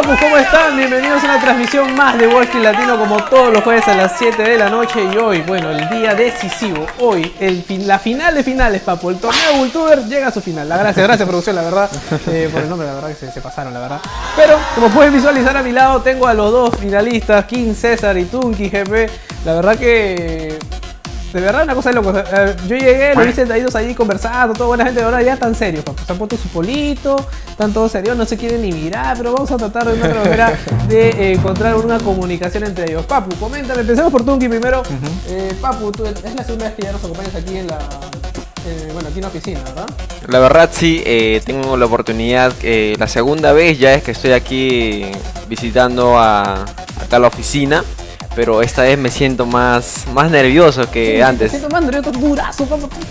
Papu? ¿Cómo están? Bienvenidos a una transmisión más de Walking Latino como todos los jueves a las 7 de la noche y hoy, bueno, el día decisivo, hoy, el la final de finales, Papu, el torneo Vultuber llega a su final. La gracias, gracias producción, la verdad, eh, por el nombre, la verdad que se, pasaron, la verdad. Pero, como pueden visualizar a mi lado, tengo a los dos finalistas, King César y Tunki GP. La verdad que de verdad, una cosa de loco. yo llegué, lo vi sentaditos ahí conversando, toda buena gente. Ahora ya están serios, papu. Se han puesto su polito, están todos serios, no se quieren ni mirar. Pero vamos a tratar de una manera de eh, encontrar una comunicación entre ellos. Papu, coméntame. Empecemos por Tunki primero. Eh, Papu, tú, es la segunda vez que ya nos acompañas aquí en la. Eh, bueno, aquí en la oficina, ¿verdad? La verdad sí, tengo la oportunidad, la segunda vez ya es que estoy aquí visitando a, acá la oficina pero esta vez me siento más, más nervioso que antes. Me siento más nervioso, durazo,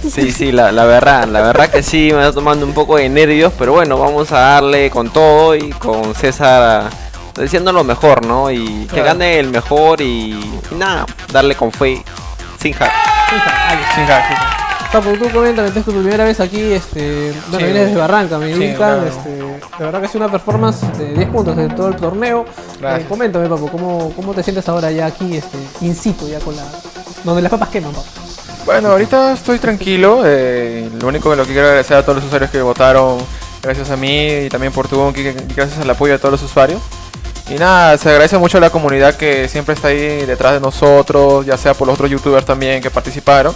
Sí, sí, la, verdad, la verdad que sí, me está tomando un poco de nervios, pero bueno, vamos a darle con todo y con César diciendo lo mejor, ¿no? Y que gane el mejor y, nada, darle con fe, sin hack. Sin hack, sin hack. Papu, tú coméntame, es tu primera vez aquí, este, bueno, vienes desde Barranca, me indican, este, de verdad que es una performance de 10 puntos en todo el torneo. Eh, coméntame, Papu, ¿cómo, ¿cómo te sientes ahora ya aquí, este, in situ, ya con la, donde las papas queman, Papu? Bueno, ahorita estoy tranquilo, eh, lo único que lo que quiero agradecer a todos los usuarios que votaron, gracias a mí y también por tu gracias al apoyo de todos los usuarios. Y nada, se agradece mucho a la comunidad que siempre está ahí detrás de nosotros, ya sea por los otros youtubers también que participaron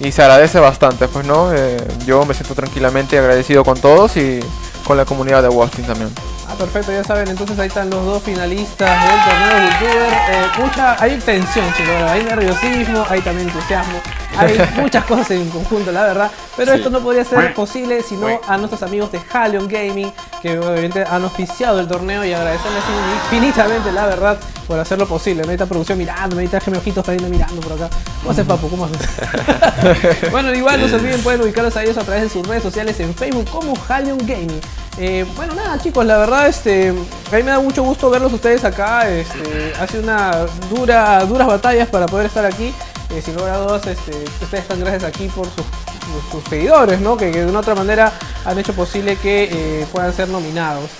y se agradece bastante, pues no, eh, yo me siento tranquilamente agradecido con todos y con la comunidad de Washington también. Ah, perfecto, ya saben, entonces ahí están los dos finalistas del torneo de youtuber. Eh, mucha, hay tensión, chicos, hay nerviosismo, hay también entusiasmo, hay muchas cosas en conjunto, la verdad. Pero esto no podría ser posible sino a nuestros amigos de Halion Gaming, que obviamente han auspiciado el torneo y agradecerles infinitamente, la verdad, por hacerlo posible. Me está producción mirando, me está mi ojitos también mirando por acá. ¿Cómo haces, papu? ¿Cómo haces? bueno, igual no se olviden, pueden ubicarlos a ellos a través de sus redes sociales en Facebook como Halion Gaming. Eh, bueno, nada chicos, la verdad, este, a mí me da mucho gusto verlos ustedes acá. Este, hace una dura, duras batallas para poder estar aquí. Eh, sin lugar a dudas, este, ustedes están gracias aquí por sus, seguidores, ¿no? Que, de una otra manera han hecho posible que eh, puedan ser nominados.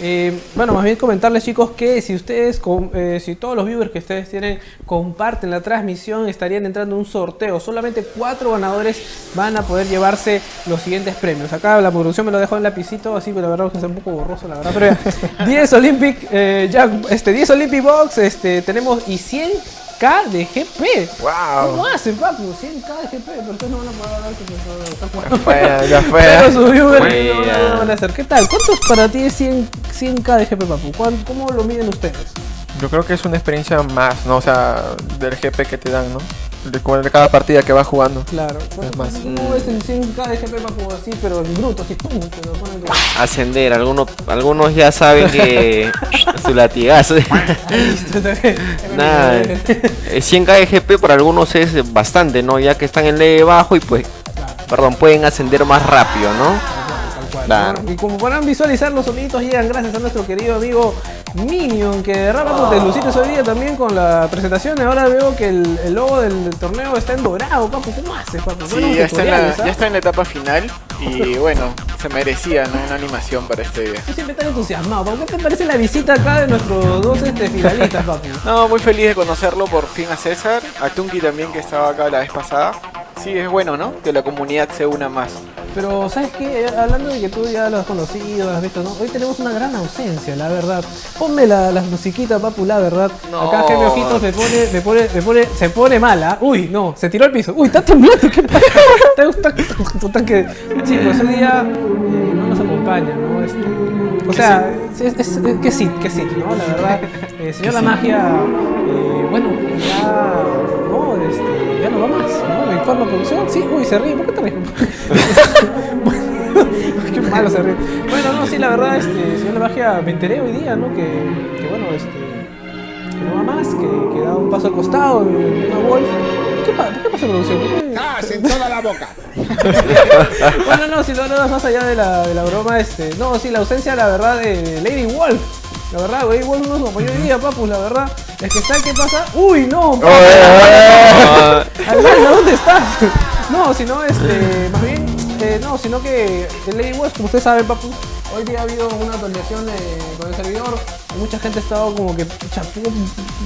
Eh, bueno, más bien comentarles chicos que si ustedes, eh, si todos los viewers que ustedes tienen comparten la transmisión, estarían entrando en un sorteo. Solamente cuatro ganadores van a poder llevarse los siguientes premios. Acá la producción me lo dejó en lapicito, así, pero la verdad que es un poco borroso, la verdad. Pero 10 Olympic, eh, este, 10 Olympic Box, este, tenemos y 100 K de GP. Wow. ¿Cómo hacen, papu? 100k de GP, pero ustedes no van a poder hablar está jugando. Fue, ya fue. Pero subió no van a hacer. ¿Qué tal? ¿Cuánto para ti es 100, 100k de GP, papu? ¿Cómo lo miden ustedes? Yo creo que es una experiencia más, ¿no? O sea, del GP que te dan, ¿no? De, cada partida que vas jugando. Claro. Es más. No es en 100 cada GP para así, pero en bruto, así, pum, te lo ponen Ascender, algunos, algunos ya saben que su latigazo. Nada, 100 KGP para algunos es bastante, ¿no? Ya que están en leve bajo y pues, perdón, pueden ascender más rápido, ¿no? Y como podrán visualizar, los soniditos llegan gracias a nuestro querido amigo Minion, que de rato oh. lucites hoy día también con la presentación. Ahora veo que el, logo del, torneo está en dorado, papu. ¿Cómo haces, papu? Sí, ya está, en la, ya está en la etapa final y bueno, se merecía ¿no? una animación para este día. Yo siempre tan entusiasmado. ¿Qué te parece la visita acá de nuestros dos este, finalistas, papu? No, muy feliz de conocerlo por fin a César, a Tunki también que estaba acá la vez pasada. Sí, es bueno, ¿no? Que la comunidad se una más. Pero, ¿sabes qué? Hablando de que tú ya lo has conocido, lo has visto, ¿no? Hoy tenemos una gran ausencia, la verdad. Ponme la, la musiquita, papu, la verdad. Acá Gemio Ojitos me pone, me pone, me pone, se pone mala. Uy, no, se tiró al piso. Uy, está temblando, ¿qué pasa? ¿Te gusta? que Chicos, ese día eh, no nos acompaña, ¿no? Este, o sea, es, que sí, que sí, ¿no? La verdad, eh, señor La Magia, eh, bueno, ya, no, este, ya no va más, ¿no? Me informa producción, sí, uy, se ríe, ¿por qué te ríes? Qué malo se ríe. Bueno, no, sí, la verdad, este, señor La Magia, me enteré hoy día, ¿no? Que, que bueno, este, que no va más, que, que da un paso al costado una Wolf. ¿Qué, pasa, ¿Qué pasa, producción? ¡Ah, en toda la boca! bueno, no, si no, no, más allá de la, de la broma, este, no, sí, la ausencia, la verdad, de Lady Wolf. La verdad, Lady Wolf no nos acompañó hoy día, papus, la verdad. Es que ¿sabes qué pasa? ¡Uy, no! Papu, oh, ¿dónde estás? No, si no, este, más bien eh, no, sino que el Lady Wars, como ustedes saben, papu, hoy día ha habido una actualización eh, con el servidor. y Mucha gente ha estado como que pucha,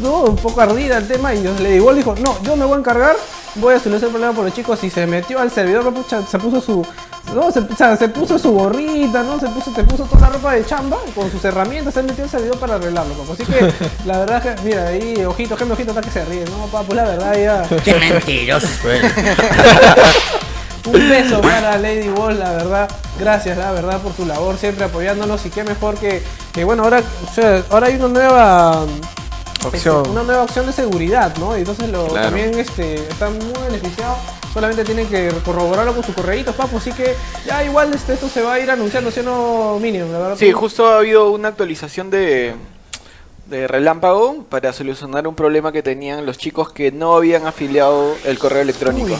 no, un poco ardida el tema y Lady Wars dijo, no, yo me voy a encargar, voy a solucionar el problema por los chicos y se metió al servidor, papu, se puso su... No, se, o sea, se puso su gorrita, ¿no? Se puso, se puso toda la ropa de chamba con sus herramientas, se metió al servidor para arreglarlo, papu. Así que, la verdad que, mira, ahí, ojito, que ojito, está que se ríe, ¿no, papu? La verdad, ya... Qué mentiroso. Un beso para Lady Wall, la verdad. Gracias, la verdad, por tu labor, siempre apoyándonos. Y qué mejor que, que bueno, ahora, o sea, ahora hay una nueva Opción. este, una nueva opción de seguridad, ¿no? Y entonces lo, Claro. también este, están muy beneficiados. Solamente tienen que corroborarlo con su correíto, papu. Así que ya igual este, esto se va a ir anunciando, ¿sí o no, Minion? La verdad, Sí, justo ha habido una actualización de, de relámpago para solucionar un problema que tenían los chicos que no habían afiliado el correo electrónico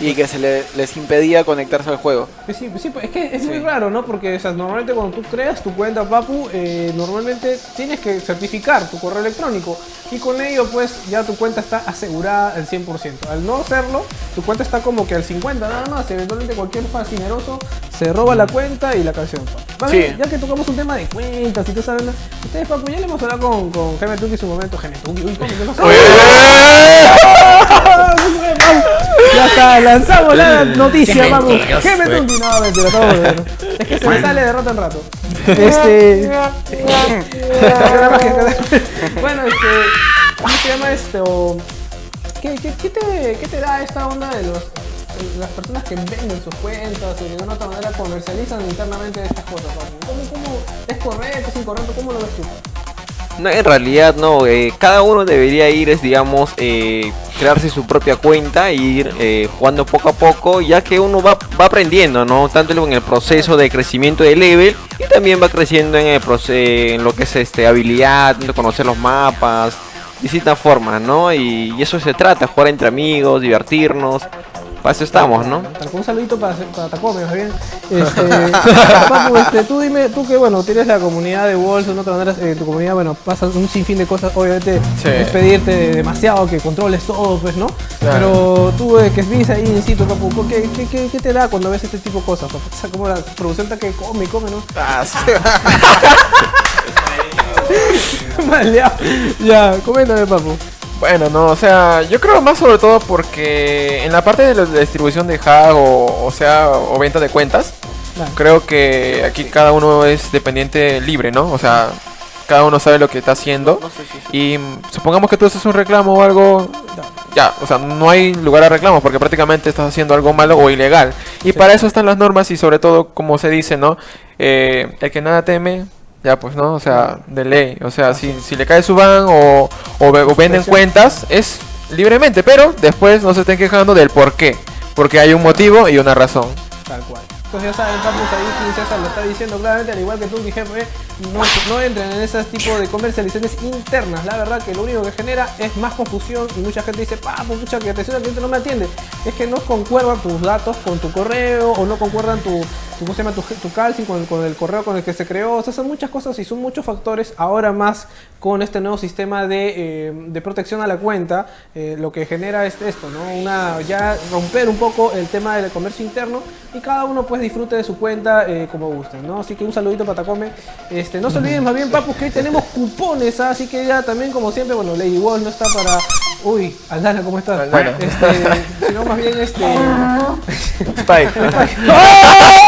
Uy, y que se le- les impedía conectarse al juego. Pues Sí, sí, pues es que es Sí. muy raro, ¿no? Porque o sea, normalmente cuando tú creas tu cuenta, Papu, eh, normalmente tienes que certificar tu correo electrónico y con ello pues ya tu cuenta está asegurada al 100%. Al no hacerlo, tu cuenta está como que al 50% nada más. Eventualmente cualquier fascineroso se roba la cuenta y la canción. Sí. bien, Ya que tocamos un tema de cuentas y sabes, ¿no? ustedes, Papu, ya le hemos hablado con, con Jaime Tuki en su momento. Jaime Tuki. Ya está, lanzamos la noticia, Qué vamos. mentiroso, ¿Qué me güey. tuki? No, mentira, todo bueno. Es que se me sale de rato en rato. Este. Bueno, este. ¿Cómo se llama esto? ¿Qué, qué, qué te, qué te da esta onda de los las personas que venden sus cuentas o de alguna otra manera comercializan internamente estas cosas? ¿Cómo, cómo es correcto, es incorrecto? ¿Cómo lo ves tú? No, en realidad no, eh, cada uno debería ir, es, digamos, eh, crearse su propia cuenta e ir eh, jugando poco a poco, ya que uno va, va aprendiendo, ¿no? Tanto en el proceso de crecimiento de level y también va creciendo en, el proce- en lo que es este habilidad, conocer los mapas, distintas formas, ¿no? Y eso se trata, jugar entre amigos, divertirnos, para eso estamos, ¿no? Un saludito para, para más bien. Este, Papu, este, tú dime, tú que bueno, tienes la comunidad de Walls, de otra manera, eh, tu comunidad, bueno, pasan un sinfín de cosas, obviamente Sí. es pedirte demasiado que controles todo, pues, ¿no? Claro. Pero tú eh, que viste ahí in situ, Papu, ¿qué, qué, qué, qué te da cuando ves este tipo de cosas? Papu? O sea, como la producción está que come y come, ¿no? Ah, sí. Maleado. ya, coméntame, Papu. Bueno, no, o sea, yo creo más sobre todo porque en la parte de la distribución de hack o, o sea, o venta de cuentas, Claro. creo que aquí cada uno es dependiente libre, ¿no? O sea, cada uno sabe lo que está haciendo. No sé si Y supongamos que tú haces un reclamo o algo, ya, o sea, no hay lugar a reclamo porque prácticamente estás haciendo algo malo o ilegal. Y Sí. para eso están las normas y sobre todo, como se dice, ¿no? Eh, el que nada teme, ya pues, ¿no? O sea, de ley. O sea, si, si le cae su ban o, o, ve- o venden cuentas, es libremente, pero después no se estén quejando del por qué. Porque hay un motivo y una razón. Tal cual. Entonces ya saben, Papus, ahí César lo está diciendo claramente, al igual que tú, mi jefe, no, no entren en ese tipo de comercializaciones internas. La verdad que lo único que genera es más confusión y mucha gente dice, papu, pucha, que atención al cliente no me atiende. Es que no concuerdan tus datos con tu correo o no concuerdan tu, tu, ¿cómo se llama? tu, tu calcing con, el- con el correo con el que se creó. O sea, son muchas cosas y son muchos factores. Ahora más con este nuevo sistema de, eh, de protección a la cuenta, eh, lo que genera es esto, ¿no? Una, ya romper un poco el tema del comercio interno y cada uno pues disfrute de su cuenta eh, como guste, ¿no? Así que un saludito para Tacome. Este, no se olviden más bien, papus, que hoy tenemos cupones, ¿ah? así que ya también como siempre, bueno, Lady Wall no está para... Uy, Aldana, ¿cómo estás? Aldana. Este, sino más bien este... Spike.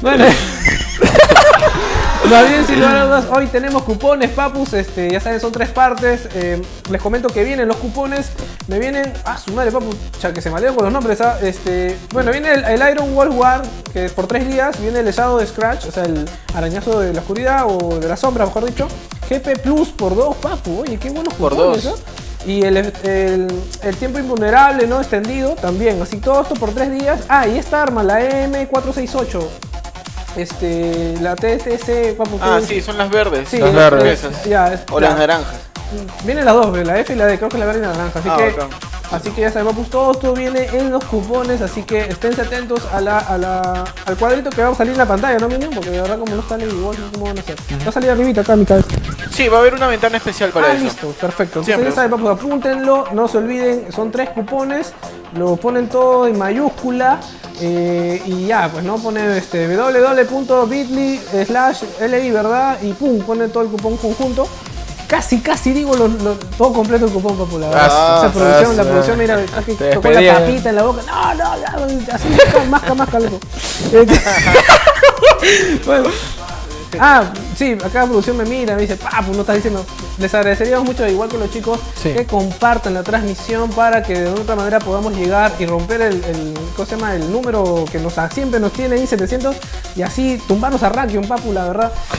Bueno. Más bien, sin lugar a dudas, hoy tenemos cupones, papus. Este, ya saben, son tres partes. Eh, les comento que vienen los cupones. Me vienen. Ah, su madre, papu. Ya que se malean con los nombres. ah, Este, bueno, viene el, el Iron Wall War, que es por tres días. Viene el Shadow de Scratch, o sea, el arañazo de la oscuridad o de la sombra, mejor dicho. GP Plus por dos, papu. Oye, qué buenos Por cupones, dos. ¿ah? Y el, el- el tiempo invulnerable, ¿no? Extendido también. Así todo esto por tres días. Ah, y esta arma, la M468. Este, la TTC. papu, Ah, sí, son las verdes. Sí, Las es- verdes. es- ya, es- O ya. las naranjas. Vienen las dos, la F y la D, creo que la verde y la naranja. Así Ah, que, bacán. así que ya sabemos, pues, todo esto viene en los cupones, así que esténse atentos a la, a la, al cuadrito que va a salir en la pantalla, ¿no, Minion? Porque de verdad como no está igual, no sé cómo van a hacer. Va a salir arribita acá mi cabeza. Sí, va a haber una ventana especial para ah, eso. listo, perfecto. Entonces Siempre. ya saben, papu, apúntenlo, no se olviden, son tres cupones, lo ponen todo en mayúscula eh, y ya, pues no ponen este www.bit.ly slash li, ¿verdad? Y pum, ponen todo el cupón conjunto. Casi, casi digo lo, lo- todo completo el cupón popular. Ah, Esa producción, la ah, producción, mira, te tocó la despedía. papita en la boca. No, no, ya, así masca, masca, loco. Este- bueno, Ah, sí, acá la producción me mira, me dice, papu, no estás diciendo. Les agradeceríamos mucho, igual que los chicos, Sí. que compartan la transmisión para que de otra manera podamos llegar y romper el, el, ¿cómo se llama? el número que nos siempre nos tiene ahí 700 y así tumbarnos a Rankion, papu, la verdad.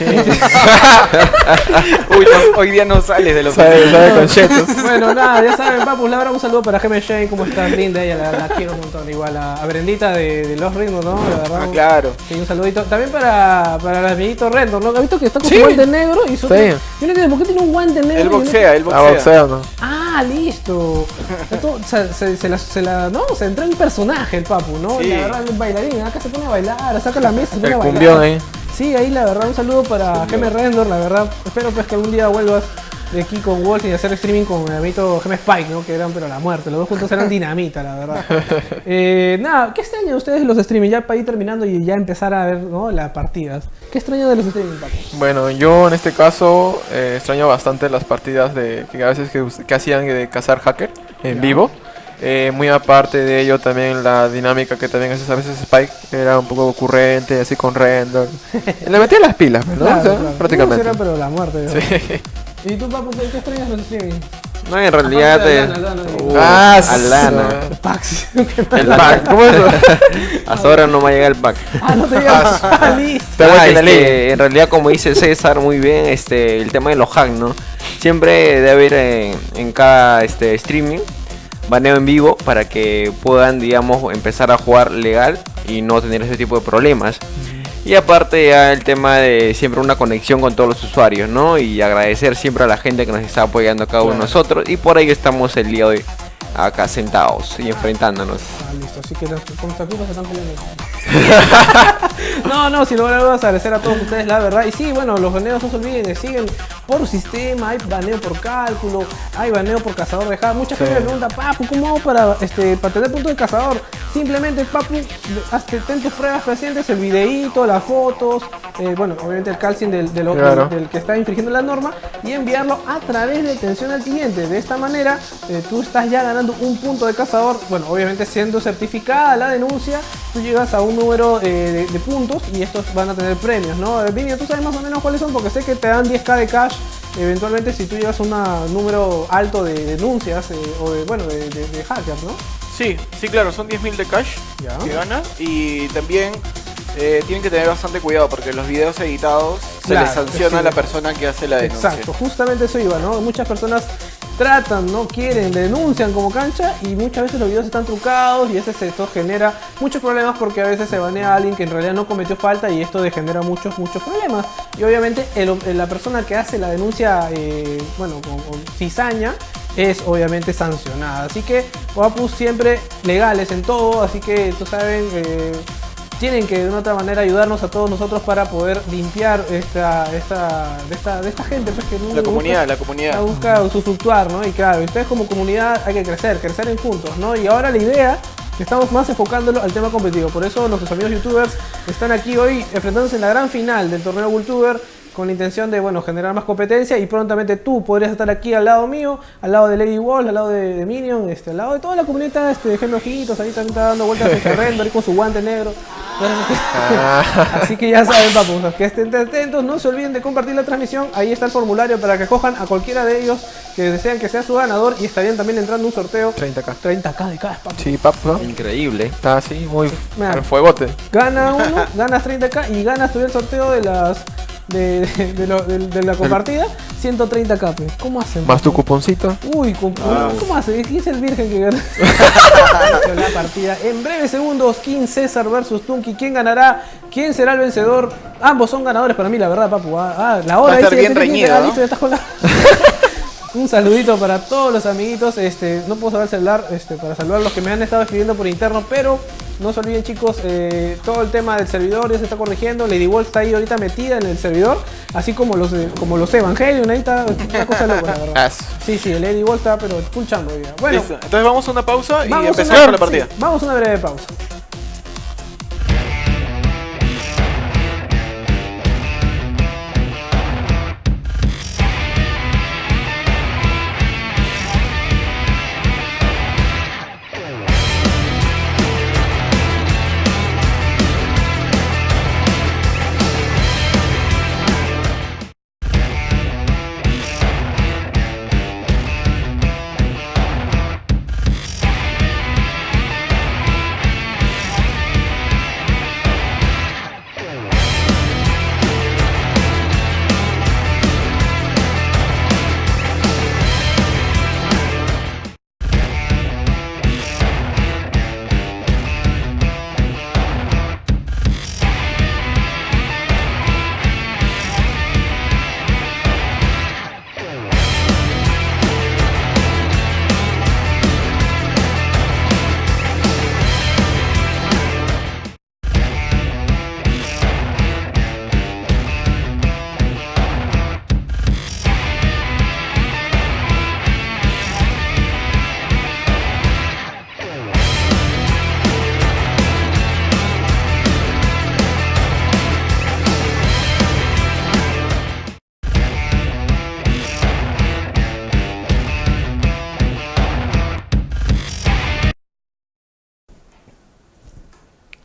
Uy, no, hoy día no sales de los Sabe, sabe con chetos. bueno, nada, ya saben, papu, la verdad, un saludo para Geme Shane, ¿cómo estás? Linda, ella la, la quiero un montón. Igual a, a Brendita de, de Los Ritmos, ¿no? La verdad, Ah, claro. Sí, un saludito. También para, para el amiguito Rendor, ¿no? ¿Has visto que está con Sí. su guante negro? Y su Sí. Yo no entiendo, ¿por qué tiene un guante negro? Él boxea, él Ah, boxea. boxeo, ¿no? Ah, listo. Sea, se, se la, se la- no, se entra en personaje el papu, ¿no? Sí. La verdad, un bailarín. Acá se pone a bailar, saca la mesa, se pone El a bailar. cumbión ahí. Sí, ahí la verdad, un saludo para Geme Rendor, la verdad. Espero pues que algún día vuelvas de aquí con Wolf y hacer streaming con el amito Geme Spike, ¿no? Que eran pero la muerte. Los dos juntos eran dinamita, la verdad. Eh, nada, ¿qué extrañan ustedes de los streaming? Ya para ir terminando y ya empezar a ver, ¿no? Las partidas. ¿Qué extrañan de los streaming, papu? Bueno, yo en este caso eh, extraño bastante las partidas de que a veces que, hacían de cazar hacker en Ya. vivo. Eh, muy aparte de ello también la dinámica que también hace a veces Spike era un poco ocurrente, así con render. Le metía las pilas, ¿no? Claro, O sea, claro. prácticamente. Eran, pero la muerte. Sí. ¿Y tú, papu, qué, qué extrañas los streaming? No, en realidad. Eh, Alana, Alana, uh, Ah, Alana. Pax. El Pack, pack. ¿Cómo es eso? Hasta ahora no me ha llegado el pack. ah, no te digas. Ah, listo. Te Ah, este, en realidad, como dice César muy bien, este, el tema de los hacks, ¿no? Siempre debe haber en, en cada este, streaming baneo en vivo para que puedan, digamos, empezar a jugar legal y no tener ese tipo de problemas. Y aparte ya el tema de siempre una conexión con todos los usuarios, ¿no? Y agradecer siempre a la gente que nos está apoyando a cada uno de nosotros. Y por ahí estamos el día de hoy acá sentados y enfrentándonos. Ah, listo, así que los constativos se están peleando. no, no, si lo vamos a agradecer a todos ustedes, la verdad. Y sí, bueno, los baneos no se olviden, que siguen por sistema, hay baneo por cálculo, hay baneo por cazador de hack. Mucha gente me pregunta, papu, ¿cómo hago para, este, para tener punto de cazador? Simplemente, papu, hazte, ten tus pruebas recientes, el videíto, las fotos, eh, bueno, obviamente el calcing del, del, del que está infringiendo la norma y enviarlo a través de atención al cliente. De esta manera, eh, tú estás ya ganando un punto de cazador. Bueno, obviamente siendo certificada la denuncia, tú llegas a un número eh, de, de puntos y estos van a tener premios, ¿no? Eh, Vini, ¿tú sabes más o menos cuáles son? Porque sé que te dan 10k de cash. Eventualmente, si tú llegas a un número alto de denuncias eh, o de, bueno, de, de- de hackers, ¿no? Sí, sí, claro, son 10.000 de cash Ya. que gana y también eh, tienen que tener bastante cuidado porque los videos editados se Claro, les sanciona sí. a la persona que hace la denuncia. Exacto, justamente eso iba, ¿no? Muchas personas tratan, no quieren, denuncian como cancha y muchas veces los videos están trucados y ese esto genera muchos problemas porque a veces se banea a alguien que en realidad no cometió falta y esto genera muchos, muchos problemas. Y obviamente el- la persona que hace la denuncia, eh, bueno, con, con cizaña, es obviamente sancionada. Así que Wapus siempre legales en todo, así que tú saben... eh, tienen que de una otra manera ayudarnos a todos nosotros para poder limpiar esta, esta, de, esta, de esta gente pues, que La comunidad, la busca, comunidad. busca usufructuar, ¿no? Y claro, ustedes como comunidad hay que crecer, crecer en juntos, ¿no? Y ahora la idea estamos más enfocándolo al tema competitivo. Por eso nuestros amigos youtubers están aquí hoy enfrentándose en la gran final del torneo Cultuber con la intención de, bueno, generar más competencia y prontamente tú podrías estar aquí al lado mío, al lado de Lady Wall, al lado de, de Minion, este, al lado de toda la comunidad este, de Geme Ojitos, ahí también está dando vueltas en terreno, ahí con su guante negro. Así que ya saben, papus, que estén atentos, no se olviden de compartir la transmisión, ahí está el formulario para que cojan a cualquiera de ellos que desean que sea su ganador y estarían también entrando un sorteo 30k. 30k de cada papu. Sí, pap, ¿no? Increíble. Está así, muy al fuegote. Gana uno, ganas 30k y ganas todavía el sorteo de las de, de, de lo- de- de la compartida 130k. pe. ¿Cómo hacen? Más tu cuponcito. Uy, Ah. ¿cómo hace? ¿Quién es el virgen que gana? la partida. En breves segundos, King César versus Tunky. ¿Quién ganará? ¿Quién será el vencedor? Ambos son ganadores para mí, la verdad, papu. Ah, ah, la hora Va a estar dice, bien reñido, ¿no? listo, ya estás con la- Un saludito para todos los amiguitos. Este, no puedo saber el celular este, para saludar a los que me han estado escribiendo por interno, pero no se olviden chicos, eh, todo el tema del servidor ya se está corrigiendo. Lady Wolf está ahí ahorita metida en el servidor, así como los eh, como los Evangelion, ahí está una cosa loca, la verdad. Sí, sí, Lady Wolf está pero full día. Bueno, Listo. Entonces vamos a una pausa y empezamos una- con la partida. sí, vamos a una breve pausa.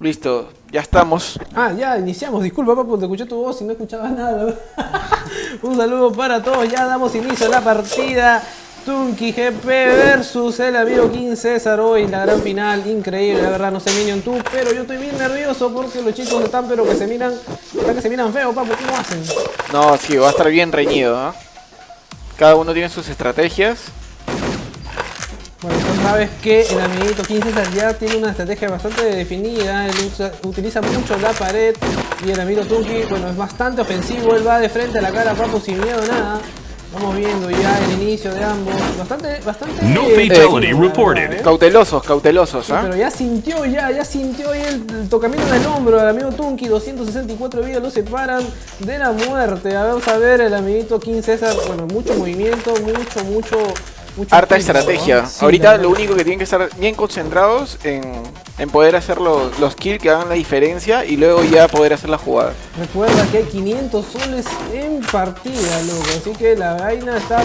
Listo, ya estamos. Ah, ya iniciamos. Disculpa, papu, te escuché tu voz y no escuchaba nada. Un saludo para todos. Ya damos inicio a la partida. Tunky GP versus el amigo King César hoy, la gran final, increíble, la verdad, no sé Minion tú, pero yo estoy bien nervioso porque los chicos están, pero que se miran, están que se miran feo, papu, ¿cómo hacen? No, sí, va a estar bien reñido. ¿ah? Cada uno tiene sus estrategias. Bueno, tú sabes que el amiguito King César ya tiene una estrategia bastante definida, él usa- utiliza mucho la pared y el amigo Tunky, bueno, es bastante ofensivo, él va de frente a la cara, papu, sin miedo a nada. Vamos viendo ya el inicio de ambos, bastante, bastante... No eh, fatality verdad, reported. ¿eh? Cautelosos, cautelosos, Sí, ¿ah? pero ya sintió, ya, ya sintió ahí el, el tocamiento del hombro del amigo Tunky, 264 vidas lo separan de la muerte. A ver, Vamos a ver el amiguito King César, bueno, mucho movimiento, mucho, mucho, mucho... Harta estrategia. ¿no? Sí, Ahorita lo único que tienen que estar bien concentrados en, en poder hacer los, los kills que hagan la diferencia y luego ya poder hacer la jugada. Recuerda que hay 500 soles en partida, loco. Así que la vaina está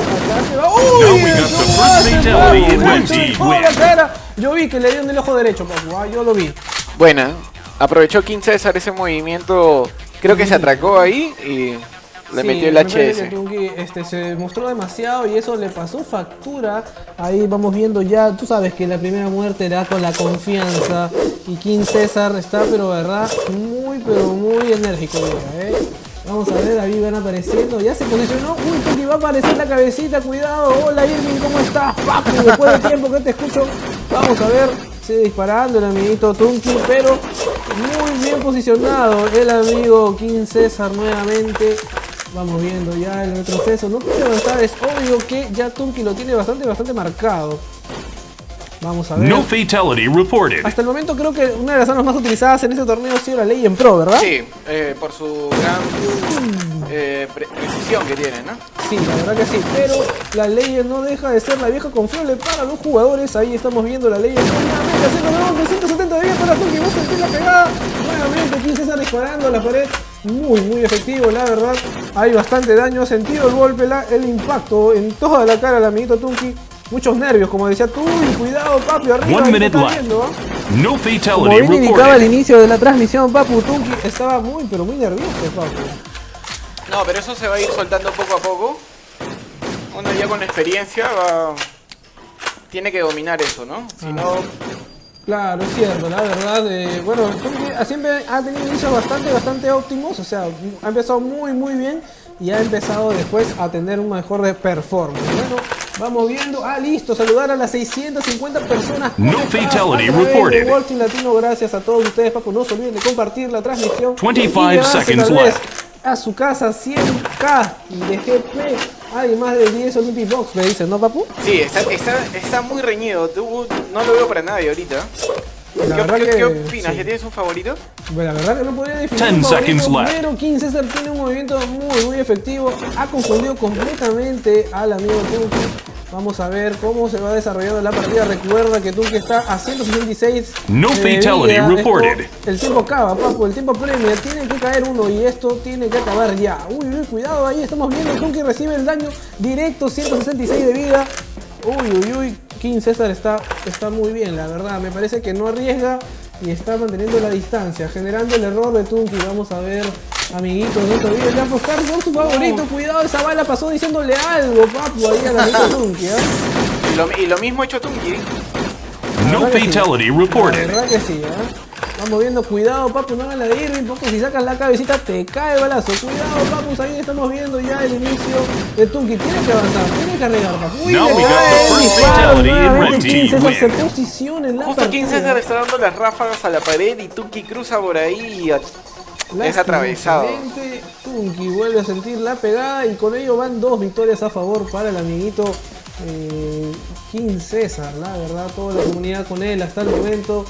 cara. Yo vi que le dio en el ojo derecho, papu. ah, Yo lo vi. Buena. Aprovechó King César ese movimiento. Creo que se atracó ahí y le Sí, metió el HS. Este, se mostró demasiado y eso le pasó factura. Ahí vamos viendo ya, tú sabes que la primera muerte da con la confianza. Y King César está, pero verdad, muy, pero muy enérgico. mira, ¿eh? Vamos a ver, ahí van apareciendo. Ya se posicionó. Uy, va a aparecer la cabecita. Cuidado. Hola Irving, ¿cómo estás? Papu, después de tiempo que te escucho. Vamos a ver. Sigue disparando el amiguito Tunky, pero muy bien posicionado el amigo King César nuevamente. Vamos viendo ya el retroceso. No quiero estar, es obvio que ya Tunky lo tiene bastante, bastante marcado. Vamos a ver. No fatality reported. Hasta el momento creo que una de las armas más utilizadas en este torneo ha sido la ley en pro, ¿verdad? Sí, eh, por su gran eh, pre- precisión que tiene, ¿no? Sí, la verdad que sí. Pero la ley no deja de ser la vieja confiable para los jugadores. Ahí estamos viendo la ley. Nuevamente haciendo nuevos 270 de vida para Tunky. Va a sentir la pegada. Nuevamente King César disparando a la pared. Muy, muy efectivo, la verdad. Hay bastante daño. Ha sentido el golpe, la- el impacto en toda la cara del amiguito Tunky. Muchos nervios, como decía tú. Y cuidado, papi, arriba. One minute está left. viendo, ¿ah? No Como fatality bien indicaba al inicio de la transmisión, Papu Tunky estaba muy, pero muy nervioso, Papu. No, pero eso se va a ir soltando poco a poco. Uno ya con experiencia va... Tiene que dominar eso, ¿no? Si no, Claro, es cierto, la verdad. eh, bueno, siempre ha tenido inicios bastante, bastante óptimos. O sea, ha empezado muy, muy bien. Y ha empezado después a tener un mejor de performance. Bueno, vamos viendo. Ah, listo. Saludar a las 650 personas. No fatality reported. Team Latino. Gracias a todos ustedes, Papu. No se olviden de compartir la transmisión. 25 y llevarse seconds left. A su casa 100k de GP hay más de 10 Olympic Box, me dicen, ¿no, papu? Sí, está, está, está muy reñido. No lo veo para nadie ahorita. La ¿Qué, verdad qué- que- qué opinas? sí. ¿Ya tienes un favorito? Bueno, la verdad que no podría definir Ten un favorito, seconds left. pero King César tiene un movimiento muy muy efectivo, ha confundido completamente al amigo Tunki. Vamos a ver cómo se va desarrollando la partida. Recuerda que Tunki está a 166 No de fatality vida. reported. Esto- el tiempo acaba, papu, el tiempo premia. Tiene que caer uno y esto tiene que acabar ya. Uy, uy, cuidado ahí, estamos viendo Tunki recibe el daño directo, 166 de vida. Uy, uy, uy, King César está, está muy bien, la verdad. Me parece que no arriesga y está manteniendo la distancia, generando el error de Tunki. Vamos a ver, amiguitos, no te olvides de apostar por su favorito. Cuidado, esa bala pasó diciéndole algo, papu, ahí al amiguito Tunki. ¿eh? Y lo, y lo mismo ha hecho Tunki. La No sí. fatality La reported. verdad que sí, ¿eh? Vamos viendo, cuidado, papu, no hagan la de Irving, porque si sacas la cabecita te cae el balazo. Cuidado, papu, ahí estamos viendo ya el inicio de Tunki. Tiene que avanzar, tiene que arriesgar, papu. Uy, Now le cae el disparo King se. Justo posiciona en la King partida. César está dando las ráfagas a la pared y Tunki cruza por ahí y a- es atravesado. Tunki vuelve a sentir la pegada y con ello van dos victorias a favor para el amiguito eh, King César. La verdad, toda la comunidad con él hasta el momento.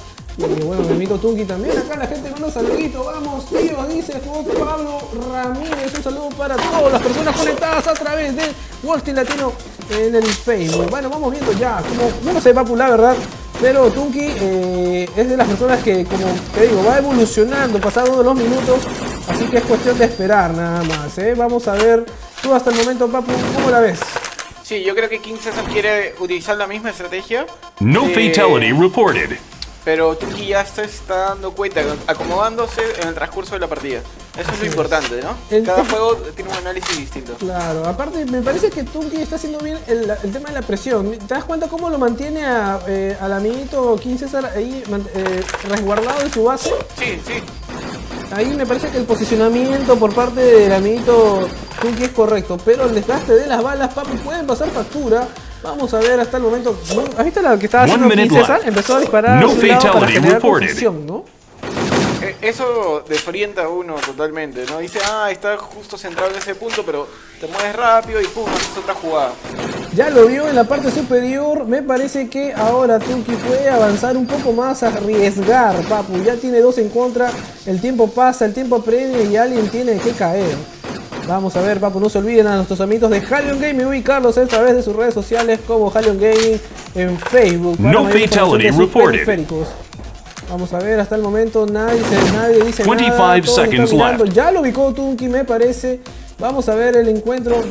Y bueno, mi amigo Tunki también. Acá la gente con un saludito. Vamos, tío, dice Juan Pablo Ramírez. Un saludo para todas las personas conectadas a través de Wall Street Latino en el Facebook. Bueno, vamos viendo ya. Como, no lo sé, Papu, la verdad. Pero Tunki eh, es de las personas que, como te digo, va evolucionando pasado los minutos. Así que es cuestión de esperar nada más. ¿eh? Vamos a ver, tú hasta el momento, Papu, ¿cómo la ves? Sí, yo creo que King César quiere utilizar la misma estrategia. No Eh, fatality reported. Pero Tunki ya se está dando cuenta, acomodándose en el transcurso de la partida. Eso es lo importante, ¿no? El Cada juego tiene un análisis distinto. Claro, aparte me parece que Tunki está haciendo bien el, el tema de la presión. ¿Te das cuenta cómo lo mantiene a, eh, al amiguito King César ahí eh, resguardado en su base? Sí, sí. Ahí me parece que el posicionamiento por parte del amiguito Tunki es correcto, pero el desgaste de las balas, papu, pueden pasar factura. Vamos a ver hasta el momento. ¿Has visto lo que estaba haciendo left. Empezó a disparar No a su lado para fatality generar reported. confusión, ¿no? Eh, Eso desorienta a uno totalmente, ¿no? Dice, ah, está justo centrado en ese punto, pero te mueves rápido y pum, haces otra jugada. Ya lo vio en la parte superior. Me parece que ahora Tunki puede avanzar un poco más, arriesgar, papu. Ya tiene dos en contra. El tiempo pasa, el tiempo apremia y alguien tiene que caer. Vamos a ver, papu, no se olviden a nuestros amigos de Halion Gaming ubicarlos a través de sus redes sociales como Halion Gaming en Facebook. No fatality reported. Vamos a ver, hasta el momento nadie, nadie dice 25 nada. todos seconds left. Ya lo ubicó Tunki, me parece. Vamos a ver el encuentro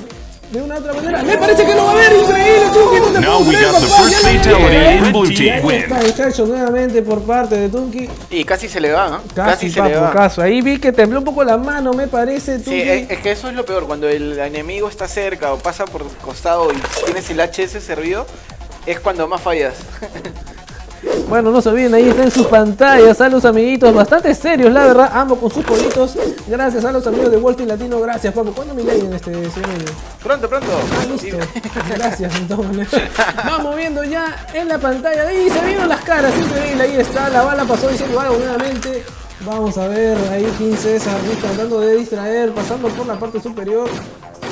de una otra manera. Me parece que lo va a ver. Increíble, Tunki. No te Now puedo we creer, got the papá, first ya lo vi. nuevamente por parte de Tunki. Y casi se le va, ¿no? Casi, se le va. caso. Ahí vi que tembló un poco la mano, me parece, Sí, Tunki. es, es que eso es lo peor, cuando el enemigo está cerca o pasa por costado y tienes el HS servido, es cuando más fallas. Bueno, no se olviden, ahí está en sus pantallas a los amiguitos, bastante serios, la verdad, ambos con sus politos. Gracias a los amigos de Wall Street Latino, gracias, papu. ¿Cuándo me leen este señor? Pronto, pronto. Ah, listo. Gracias, entonces. Vamos viendo ya en la pantalla. Ahí se vieron las caras, increíble. Ahí está, la bala pasó diciendo algo nuevamente. Vamos a ver, ahí King César tratando de distraer, pasando por la parte superior.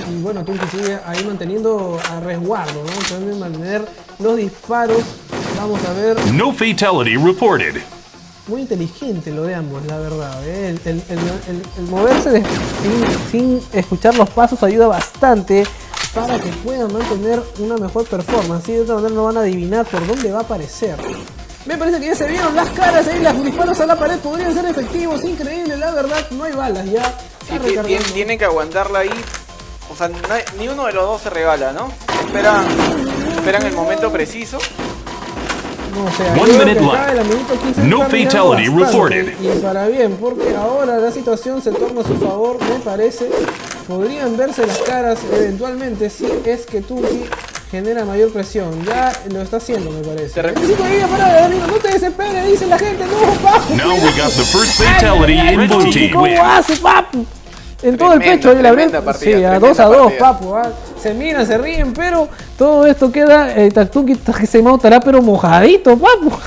Y bueno, Tunki sigue ahí manteniendo a resguardo, ¿no? De mantener los disparos. Vamos a ver. No fatality reported. Muy inteligente lo de ambos, la verdad. ¿eh? El, el- el- el- el moverse de- sin, sin escuchar los pasos ayuda bastante para que puedan mantener una mejor performance. Así de otra manera no van a adivinar por dónde va a aparecer. Me parece que ya se vieron las caras ahí, los disparos a la pared podrían ser efectivos, increíble, la verdad, no hay balas ya. Sí, tienen que aguantarla ahí. O sea, ni uno de los dos se regala, ¿no? Esperan, esperan el momento preciso. No, o sea, One minute left. acá el amiguito 15 No fatality reported. Y para bien, porque ahora la situación se torna a su favor, me parece. Podrían verse las caras eventualmente si es que Tunki genera mayor presión. Ya lo está haciendo, me parece. No te desesperes, dice la gente. No, papu. Now we got the first fatality ay, ay, in blue team ¿Cómo hace, papu? En todo el pecho, ahí la partida, Sí, a tremenda 2 a 2, partida. papu. Se miran, se ríen, pero todo esto queda. Eh, Tunki se estará pero mojadito, papu.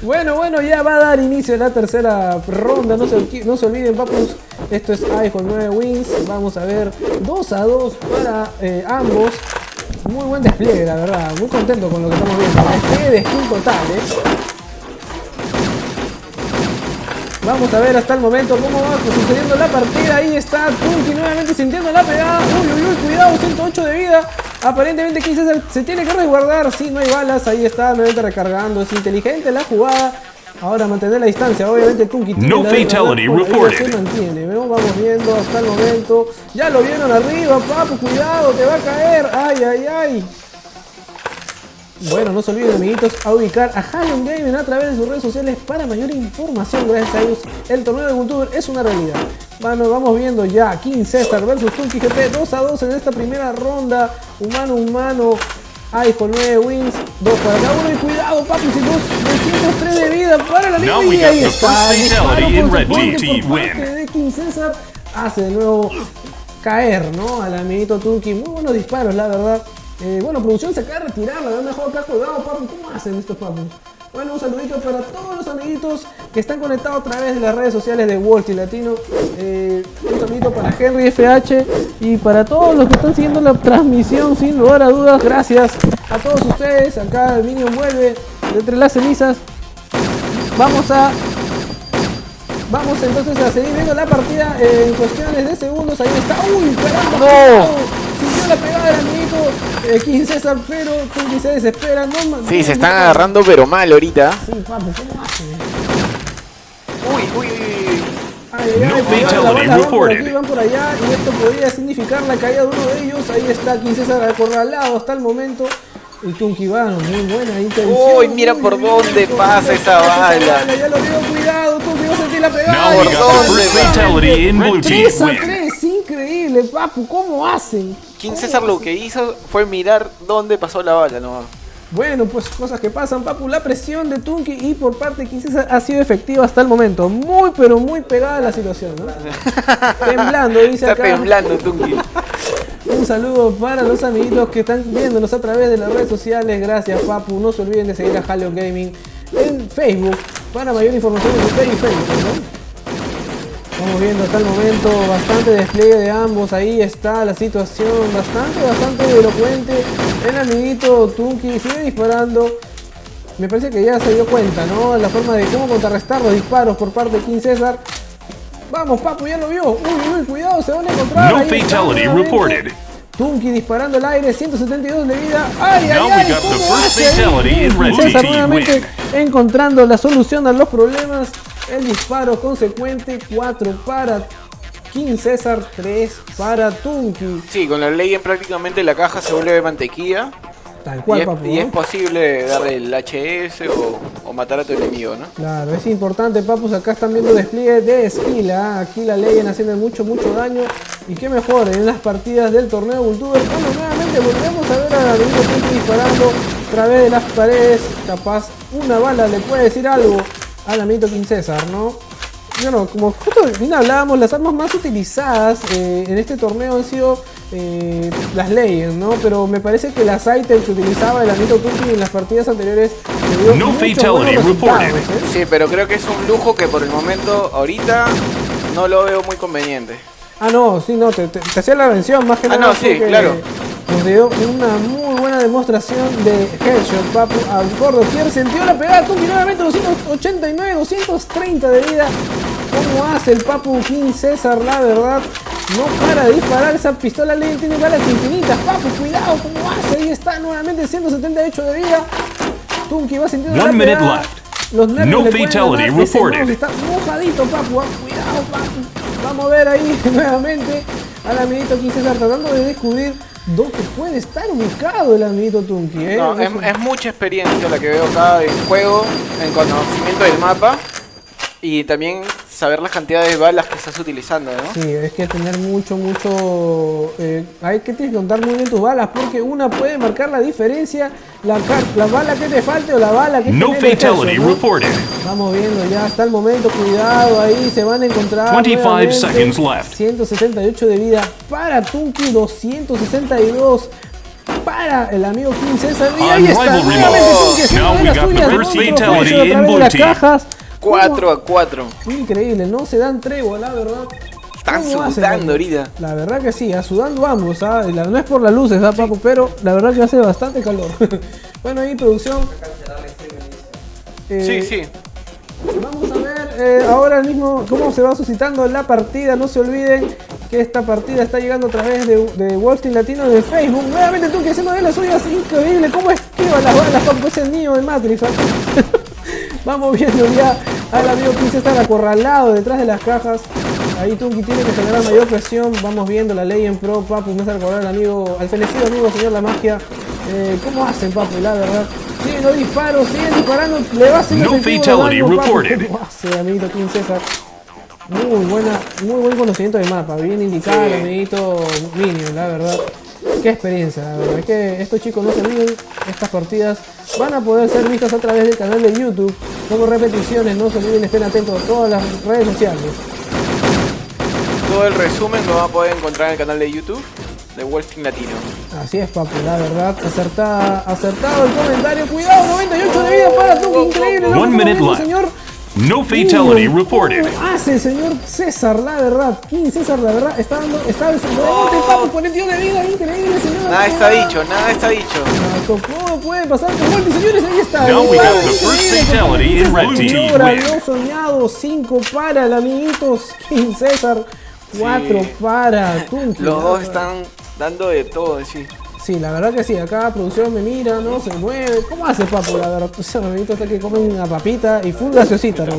Bueno, bueno, ya va a dar inicio la tercera ronda. No se, no se olviden, papus. Esto es iPhone 9 Wings. Vamos a ver 2 a 2 para eh, ambos. Muy buen despliegue, la verdad. Muy contento con lo que estamos viendo. Despliegue de skin total, ¿eh? Vamos a ver hasta el momento cómo va sucediendo la partida. Ahí está Tunky nuevamente sintiendo la pegada. Uy, uy, uy, cuidado, 108 de vida. Aparentemente 15 se tiene que resguardar. Sí, no hay balas. Ahí está, nuevamente recargando. Es inteligente la jugada. Ahora mantener la distancia. Obviamente Tunky tiene No la fatality reported. se mantiene. ¿no? Vamos viendo hasta el momento. Ya lo vieron arriba, papu. Cuidado, te va a caer. Ay, ay, ay. Bueno, no se olviden amiguitos a ubicar a Halon Gaming a través de sus redes sociales para mayor información. Gracias a ellos el torneo de Culture es una realidad. Bueno, vamos viendo ya King César versus Tunky GP 2 a 2 en esta primera ronda. Humano, humano. iPhone 9 wins, 2 para cada uno y cuidado papi, si dos, 203 de vida para la liga y ahí está, disparo por parte win. de King César hace de nuevo caer, ¿no? Al amiguito Tunky, muy buenos disparos la verdad. Eh, bueno, producción se acaba de retirar, la han dejado acá colgado, papi. ¿Cómo hacen estos papus? Bueno, un saludito para todos los amiguitos que están conectados a través de las redes sociales de Walt y Latino. Eh, un saludito para Henry FH y para todos los que están siguiendo la transmisión, sin lugar a dudas. Gracias a todos ustedes. Acá el Minion vuelve de entre las cenizas. Vamos a Vamos entonces a seguir viendo la partida en cuestiones de segundos. Ahí está. ¡Uy, caramba! cuidado! La pegada del amiguito eh, King César, pero Tunky se desespera. No, Sí, se están no, agarrando pero mal ahorita. Sí, ¿cómo hace? Uy, uy, uy, uy. Ay, No fatality van por aquí, van por allá y esto podría significar la caída de uno de ellos. Ahí está King César acorralado hasta el momento. Y Tunky Vano, muy buena intención. Uy, mira por uy, dónde pasa esa bala. Ya lo veo, cuidado, Tunky va a sentir la pegada. Now we got the ¿dónde first va? fatality in Blue Team 3 a win. 3, increíble, papu, ¿cómo hacen? King ¿Cómo César lo que hizo fue mirar dónde pasó la bala, no. Bueno, pues cosas que pasan, papu. La presión de Tunky y por parte de King César ha sido efectiva hasta el momento. Muy, pero muy pegada la situación, ¿no? Temblando, dice Está acá. temblando Tunky. Un saludo para los amiguitos que están viéndonos a través de las redes sociales. Gracias, papu. No se olviden de seguir a Halo Gaming en Facebook para mayor información en y Facebook, ¿no? Vamos viendo hasta el momento bastante despliegue de ambos. Ahí está la situación bastante, bastante elocuente. El amiguito Tunky sigue disparando. Me parece que ya se dio cuenta, ¿no? La forma de cómo contrarrestar los disparos por parte de King César. Vamos, papu, ya lo vio. Uy, uy, cuidado, se van a encontrar. No Ahí fatality reported. Tunky disparando al aire, 172 de vida. ¡Ay, ay, ay! ¿Cómo hace ahí? César nuevamente encontrando la solución a los problemas. El disparo consecuente, 4 para King César, 3 para Tunky. Sí, con la ley en prácticamente la caja se vuelve mantequilla. Tal Y cual, es, papu. y es posible darle el HS o, o matar a tu enemigo, ¿no? Claro, es importante, papus. Acá están viendo despliegue de skill. ¿ah? Aquí la ley haciendo mucho, mucho daño. Y qué mejor en las partidas del torneo Vultuber. Cuando nuevamente volvemos a ver a Benito Tunky disparando a través de las paredes. Capaz una bala le puede decir algo al amiguito King César, ¿no? Bueno, como justo bien hablábamos, las armas más utilizadas eh, en este torneo han sido eh, las leyes, ¿no? Pero me parece que las items que utilizaba el amiguito Tunky en las partidas anteriores le dio No fatality reported. ¿eh? Sí, pero creo que es un lujo que por el momento, ahorita, no lo veo muy conveniente. Ah, no, sí, no, te, te- te hacía la mención más que Ah, nada. no, sí, porque claro. Nos dio una muy buena demostración de headshot, papu. A Gordo Kier sintió la pegada, Tunky nuevamente 289, 230 de vida. ¿Cómo hace el papu King César? La verdad, no para de disparar esa pistola ley, tiene balas infinitas. Papu, cuidado, ¿cómo hace? Ahí está nuevamente 178 de vida. Tunky va sintiendo One la minute pegada. left. Los nervios No le fatality reported. está mojadito, papu. ah, Cuidado, papu. Vamos a ver ahí nuevamente al amiguito King César tratando de descubrir dónde puede estar ubicado el amiguito Tunky. ¿eh? No, es, es mucha experiencia la que veo acá en juego, en conocimiento del mapa y también saber las cantidades de balas que estás utilizando, ¿no? Sí, es que tener mucho, mucho... eh, hay que tienes que contar muy bien tus balas porque una puede marcar la diferencia, la, la bala que te falte o la bala que No el fatality headshot, ¿no? reported. Vamos viendo ya hasta el momento, cuidado ahí, se van a encontrar 25 nuevamente. seconds left. 178 de vida para Tunky, 262 para el amigo King César. Y ahí está, nuevamente. Tunki haciendo Now de we las suyas, blue las cajas. 4 a 4. Increíble, no se dan tregua, la verdad. Están ¿Cómo hacen, sudando ahorita. La verdad que sí, a sudando ambos, ¿ah? La- no es por las luces, ¿ah, papu? Pero la verdad que hace bastante calor. bueno, ahí producción. Eh, Sí, sí. Vamos a ver eh, ahora mismo cómo se va suscitando la partida. No se olviden que esta partida está llegando a través de, de Wall Street Latino de Facebook. Nuevamente tú que haciendo de las suyas, increíble. ¿Cómo esquiva las balas papu? ese niño de Matrix? Vamos viendo ya al amigo Prince estar acorralado detrás de las cajas. Ahí Tunki tiene que generar mayor presión. Vamos viendo la ley en pro. Papu, me hace recordar al amigo, al fenecido amigo señor La Magia. Eh, ¿Cómo hacen, Papu? La verdad. Siguen los disparos, siguen disparando. Le va a hacer No fatality reported. ¿Cómo hace, amiguito King César? Muy buena, muy buen conocimiento de mapa. Bien indicado, Sí. amiguito Minion, la verdad. Qué experiencia, la verdad. Es que estos chicos no se olviden, estas partidas van a poder ser vistas a través del canal de YouTube como repeticiones. No se olviden, estén atentos a todas las redes sociales. Todo el resumen lo van a poder encontrar en el canal de YouTube de Street Latino. Así es, papu, la verdad. Acertada, acertado el comentario. Cuidado, 98 de vida para Tuki, increíble. One minute señor. No fatality Uy, reported. ¿Cómo hace el señor César, la verdad? King César, la verdad, está dando, está desenvolviéndote, papu, 42 de vida, increíble, señor. Nada está dicho, nada está dicho. Todo puede pasar con Multi, señores, ahí está. Now we got Wow, the first fatality in César red team logra win. lo soñado, 5 para el amiguitos King César, 4 Sí. para Tunki. Los dos están dando de todo, sí. Sí, la verdad que sí, acá producción me mira, no se mueve. ¿Cómo hace papu? La verdad, ese amiguito está que come una papita y full gaseosita, ¿no?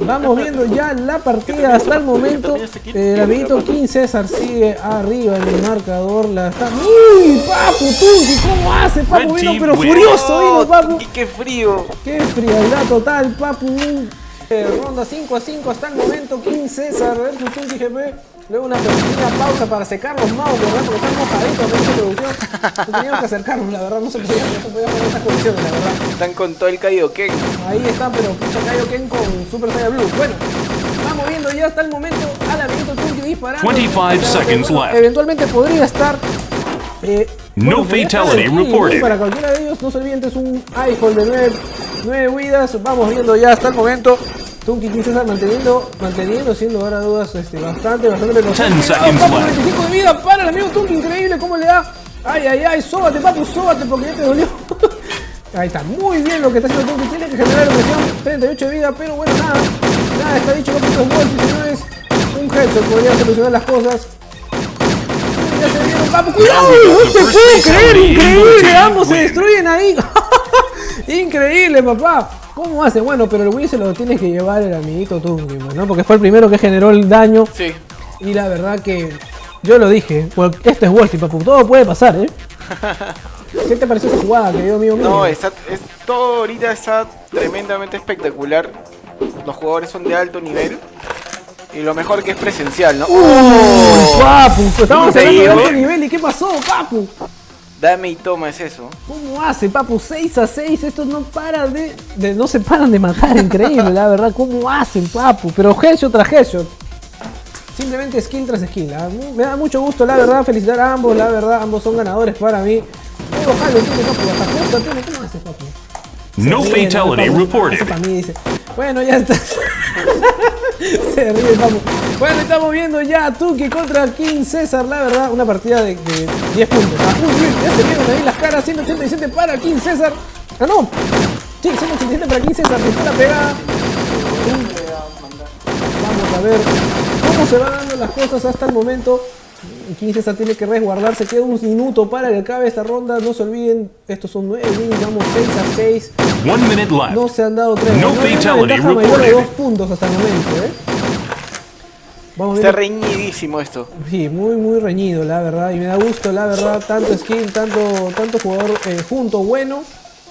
Vamos viendo ya la partida hasta el momento. El amiguito King César sigue arriba en el marcador. La está. ¡Uy, papu! Tunki! ¿Cómo hace, papu? Vino, pero furioso, vino, papu. y qué frío. ¡Qué frialdad total, papu! Un, eh, ronda 5 a 5 hasta el momento. King César versus Tunki GP. Luego una pequeña pausa para secar los mouse, ¿verdad? Porque están mojaditos de esta producción. No teníamos que acercarnos, la verdad. No se podía, no se podía poner estas condiciones, la verdad. Están con todo el Kaioken. Ahí está, pero pucha Kaioken con Super Saiyan Blue. Bueno, vamos viendo ya hasta el momento al amiguito Tunki disparando. 25 seconds Bueno, left. Eventualmente podría estar. Eh, No podría estar fatality reported. Para cualquiera de ellos, no se olviden, es un iPhone de 9, 9 vidas. Vamos viendo ya hasta el momento. Tunki King César manteniendo, manteniendo, siendo ahora dudas este, bastante, bastante papu, left. 25 de vida para el amigo Tunki, increíble cómo le da. Ay, ay, ay, sóbate, papu, sóbate porque ya te dolió. Ahí está, muy bien lo que está haciendo Tunki, tiene que generar presión, 38 de vida, pero bueno, nada, nada, está dicho, papu, estos golpes, señores, un headshot podría solucionar las cosas. Ya se vieron, papu, cuidado, no puedo first creer, increíble, ambos se destruyen ahí. Increíble, papá. ¿Cómo hace? Bueno, pero el Wii se lo tiene que llevar el amiguito Tunki, ¿no? Porque fue el primero que generó el daño. Sí. Y la verdad que yo lo dije, well, esto es Street, papu, todo puede pasar, ¿eh? ¿Qué te pareció esa jugada que dio amigo mío? No, está, es, todo ahorita está tremendamente espectacular. Los jugadores son de alto nivel. Y lo mejor que es presencial, ¿no? ¡Oh! Papu, de Increíble. alto nivel y ¿qué pasó, papu? Dame y toma es eso. ¿Cómo hace, papu? 6 a 6, estos no paran de, no se paran de matar, increíble, la verdad, ¿cómo hacen, papu? Pero headshot tras headshot. Simplemente skill tras skill. ¿ah? Mu- Me da mucho gusto, la verdad, felicitar a ambos, la verdad, ambos son ganadores para mí. ¿cómo hace, papu? No ríe, fatality papu, reported. eso para mí, dice. Bueno, ya está. Se ríe, papu. Bueno, estamos viendo ya Tuki contra King César, la verdad, una partida de, de 10 puntos. ¿ah? Uy, ya se vieron ahí las caras, 187 para King César. Ah, no. Sí, 187 para King César, está la pegada. Vamos a ver cómo se van dando las cosas hasta el momento. King César tiene que resguardarse, queda un minuto para que acabe esta ronda. No se olviden, estos son 9 wins, vamos 6 a 6. One minute left. No se han dado tres. No hay una fatality mayor de reported. dos puntos hasta el momento, ¿eh? Vamos Está reñidísimo esto. Sí, muy muy reñido, la verdad. Y me da gusto, la verdad, tanto skill, tanto, tanto jugador eh, junto, bueno.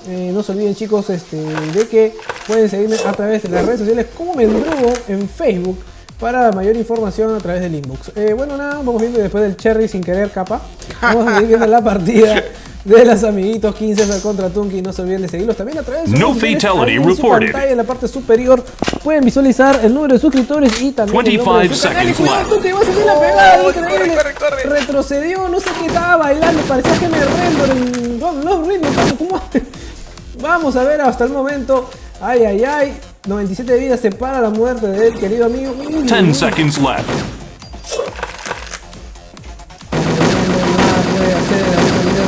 Eh, no se olviden chicos este, de que pueden seguirme a través de las redes sociales como Mendrugo en Facebook, para mayor información a través del inbox. Eh, bueno, nada, vamos viendo después del Cherry sin querer capa. Vamos a seguir viendo la partida de los amiguitos 15 contra Tunki. No se olviden de seguirlos también a través de No fatality en su pantalla, en la parte superior pueden visualizar el número de suscriptores y también el nombre de 25 su canal. Y seconds cuidado. Tunki, va a salir la pegada, Oh, increíble. corre, corre, corre. Retrocedió, no sé qué estaba bailando, parecía que me rendo en no, no ¿cómo- cómo? Vamos a ver hasta el momento. Ay, ay, ay. 97 vidas separa la muerte del querido amigo. Uy, uy, 10 uy. seconds left.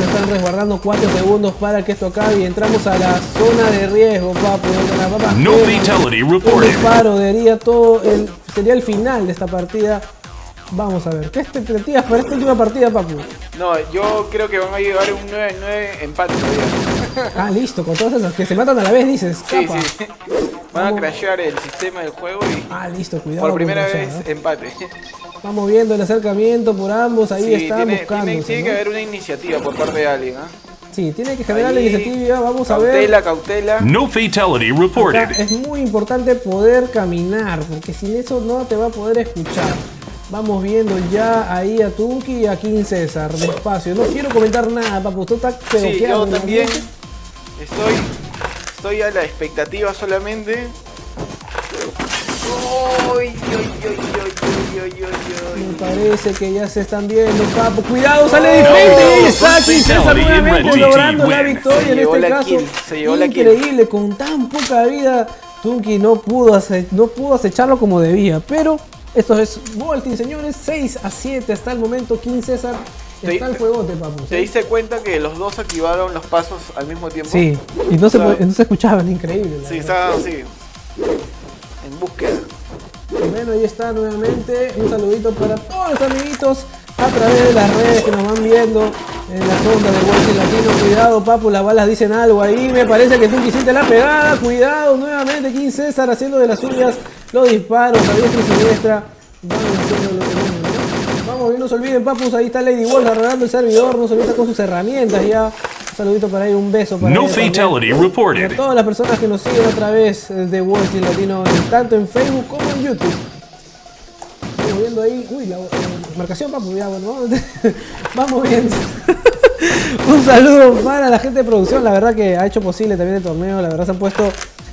Están resguardando 4 segundos para que esto acabe y entramos a la zona de riesgo, papu. las papas No fatality Un reported. disparo daría todo el, sería el final de esta partida. Vamos a ver, ¿qué expectativas para esta última partida, papu? No, yo creo que van a llevar un 9-9 empate todavía. Ah, listo, con todas esas que se matan a la vez, dices. Sí, capa. sí. Van a crashear el sistema del juego y Ah, listo, cuidado. por primera vez ¿eh? empate. Vamos viendo el acercamiento por ambos, ahí Sí, están tiene, buscando. tiene- tiene que haber una iniciativa por parte de alguien. ¿ah? Sí, tiene que generar la iniciativa, vamos a ver. Cautela, cautela. No fatality Acá reported. es muy importante poder caminar, porque sin eso no te va a poder escuchar. Vamos viendo ya ahí a Tunki y a King César, despacio. No quiero comentar nada, papu, usted está Sí, yo también ambiente. Estoy, estoy a la expectativa solamente. Me parece que ya se están viendo, papu. Cuidado, sale de frente y está César nuevamente logrando la victoria Se en este caso. kill, se llevó la kill. Increíble, con tan poca vida, Tunki no pudo, ace- no pudo acecharlo como debía. Pero esto es Volting, señores. 6 a 7 hasta el momento. King César Te- está el juegote, papu. ¿Te diste cuenta que los dos activaron los pasos al mismo tiempo? Sí, y no se, sea, no se escuchaban, increíble. Sí, está así. En búsqueda. Bueno, ahí está nuevamente. Un saludito para todos los amiguitos a través de las redes que nos van viendo en la sonda de Walking Latino. Cuidado, papu, las balas dicen algo ahí. Me parece que tú quisiste la pegada. Cuidado, nuevamente King César haciendo de las suyas los disparos a diestra y siniestra. Van haciendo ¿no? Y se olviden, papus. Ahí está Lady Wolf agarrando el servidor. No se olviden con sus herramientas ya. Un saludito para ahí, un beso para No fatality Y a reported. todas las personas que nos siguen a través de Walking Latino, tanto en Facebook como en YouTube. Vamos viendo ahí, uy, la, la marcación, papu, ya, bueno, vamos, vamos viendo. Un saludo para la gente de producción, la verdad que ha hecho posible también el torneo, la verdad se han puesto,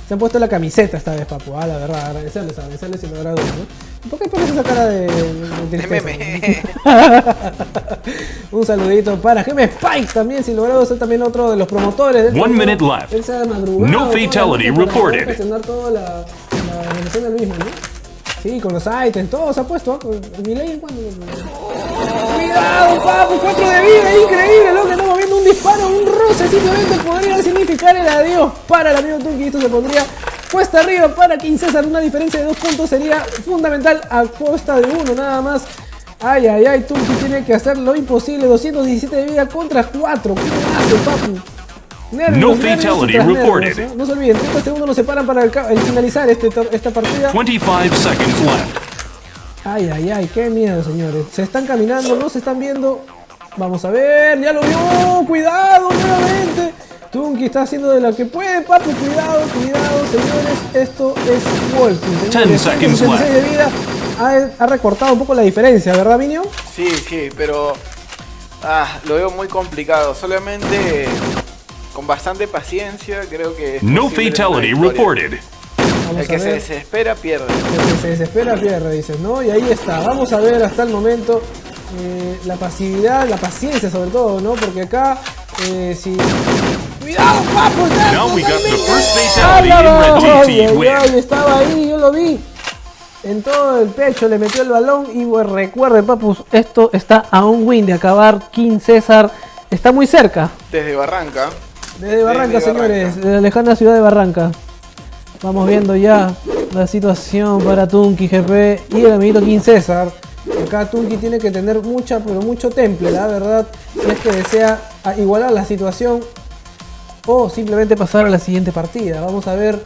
se han puesto la camiseta esta vez, papu, ah, la verdad, agradecerles, agradecerles sin a dudas, ¿no? ¿Por qué pones esa cara de, de, de meme. Un saludito para Gem Spike también, sin dudas, es también otro de los promotores. del One minute left. Él se ha madrugado No fatality reported. gestionar toda la, la organización del mismo, ¿no? Sí, con los items, todo se ha puesto. ¿ah? ¿Mi ley cuándo? ¡Cuidado, papu! ¡Cuatro de vida! ¡Increíble! Lo que estamos viendo un disparo, un roce, simplemente podría significar el adiós para el amigo Tunki. Esto se pondría cuesta arriba para King César. Una diferencia de dos puntos sería fundamental a costa de uno, nada más. Ay, ay, ay, Tunki tiene que hacer lo imposible. 217 de vida contra 4. ¿Qué hace, papu? Nervios, No nervios fatality nervios, reported. ¿eh? No se olviden, 30 segundos nos separan para el, ca- el finalizar este, esta partida. 25 seconds left. Ay, ay, ay, qué miedo, señores. Se están caminando, no se están viendo. Vamos a ver, ya lo vio. Cuidado nuevamente. Tunki está haciendo de lo que puede, papu. Cuidado, cuidado, señores. Esto es. Ten señores. seconds 166 de vida. Ha, ha recortado un poco la diferencia, ¿verdad, Minio? Sí, sí, pero ah, lo veo muy complicado. Solamente con bastante paciencia creo que... No fatality reported. Vamos El que se desespera pierde. El que se desespera pierde, dices, ¿no? Y ahí está. Vamos a ver hasta el momento eh, la pasividad, la paciencia sobre todo, ¿no? Porque acá, eh, si... ¡Cuidado, papo! Now we got the estaba ahí, yo lo vi. En todo el pecho le metió el balón y pues, recuerden, papus, esto está a un win de acabar. King César está muy cerca. Desde Barranca. Desde Barranca, Desde señores, Barranca. de la lejana ciudad de Barranca. Vamos viendo ya la situación para Tunki GP y el amiguito King César. Acá Tunki tiene que tener mucha, pero mucho temple, la verdad, si es que desea igualar la situación o simplemente pasar a la siguiente partida. Vamos a ver.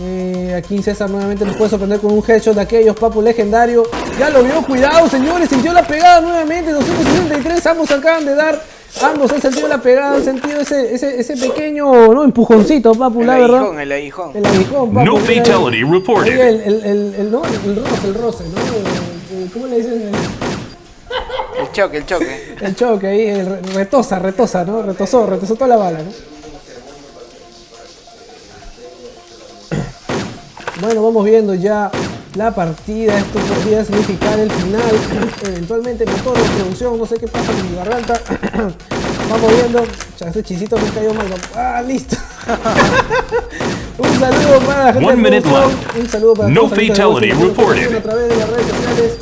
eh, a King César nuevamente nos puede sorprender con un headshot de aquellos, papu legendario. Ya lo vio, cuidado señores, sintió la pegada nuevamente, 263, ambos acaban de dar Ambos han sentido la pegada, han sentido ese, ese, ese pequeño ¿no? empujoncito, papu, El la verdad. aguijón, el aguijón. El aguijón, papu. No fatality Ahí reported. el, el, el, el, ¿no? el roce, el roce, ¿no? ¿Cómo le dicen? El, choque, el choque. el choque ahí, retosa, retosa, ¿no? Retosó, retosó toda la bala, ¿no? Bueno, vamos viendo ya la partida. Esto podría significar el final. Eventualmente motor de producción. No sé qué pasa con mi garganta. vamos viendo. Ese chisito me cayó mal. Ah, listo. Un saludo para la gente One de minute left. Un saludo para No los amigos de fatality reported. A través de las redes sociales.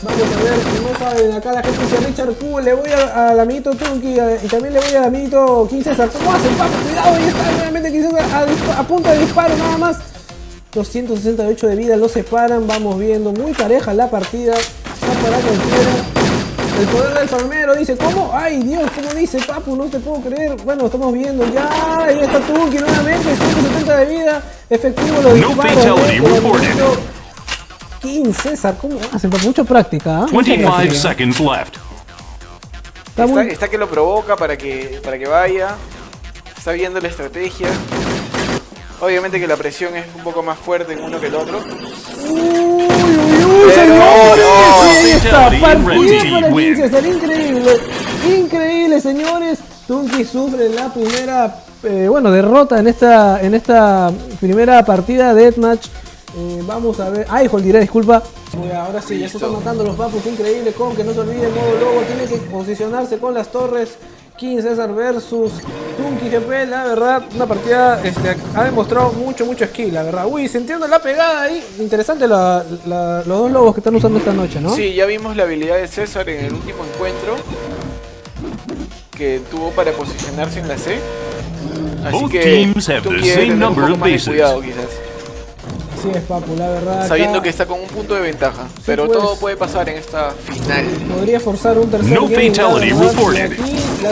Vamos a ver, si no saben, acá la gente dice Richard Q, le voy a- al amiguito Tunky a- y también le voy al amiguito King César. ¿Cómo hacen, papo? Cuidado, ahí está nuevamente King César a, dispa- a punto de disparo nada más. 268 de vida, lo separan, vamos viendo, muy pareja la partida. Va para cualquiera. El poder del palmero dice, ¿cómo? Ay Dios, ¿cómo dice Papu? No te puedo creer. Bueno, estamos viendo ya. Ahí está Tunky nuevamente, 170 de vida. Efectivo No disparos. fatality ¿eh? Reported. César, ¿cómo hacen? Papu? Mucha práctica, ¿ah? Mucha 25 práctica. seconds left. Está está que lo provoca para que, para que vaya. Está viendo la estrategia. Obviamente que la presión es un poco más fuerte en uno que el otro. Uy, uy, uy, está, fatality, partida para Team win. King César, increíble. Increíble, señores. Tunky sufre la primera, eh, bueno, derrota en esta, en esta primera partida de Deathmatch. Eh, vamos a ver. Ay, diré, disculpa. Uy, ahora sí, ya se están matando los papus. Increíble, con que no se olvide modo lobo. Tiene que posicionarse con las torres. King César versus Tunky GP, la verdad, una partida este, ha demostrado mucho, mucho skill, la verdad. Uy, sintiendo la pegada ahí, interesante la- la- los dos lobos que están usando esta noche, ¿no? Sí, ya vimos la habilidad de César en el último encuentro. Que tuvo para posicionarse en la C. Así Both que teams have the same number of bases. cuidado quizás. Sí, es Papu, la verdad. acá Sabiendo que está con un punto de ventaja. pero pues. todo puede pasar en esta final. Podría forzar un tercer No game, fatality reported.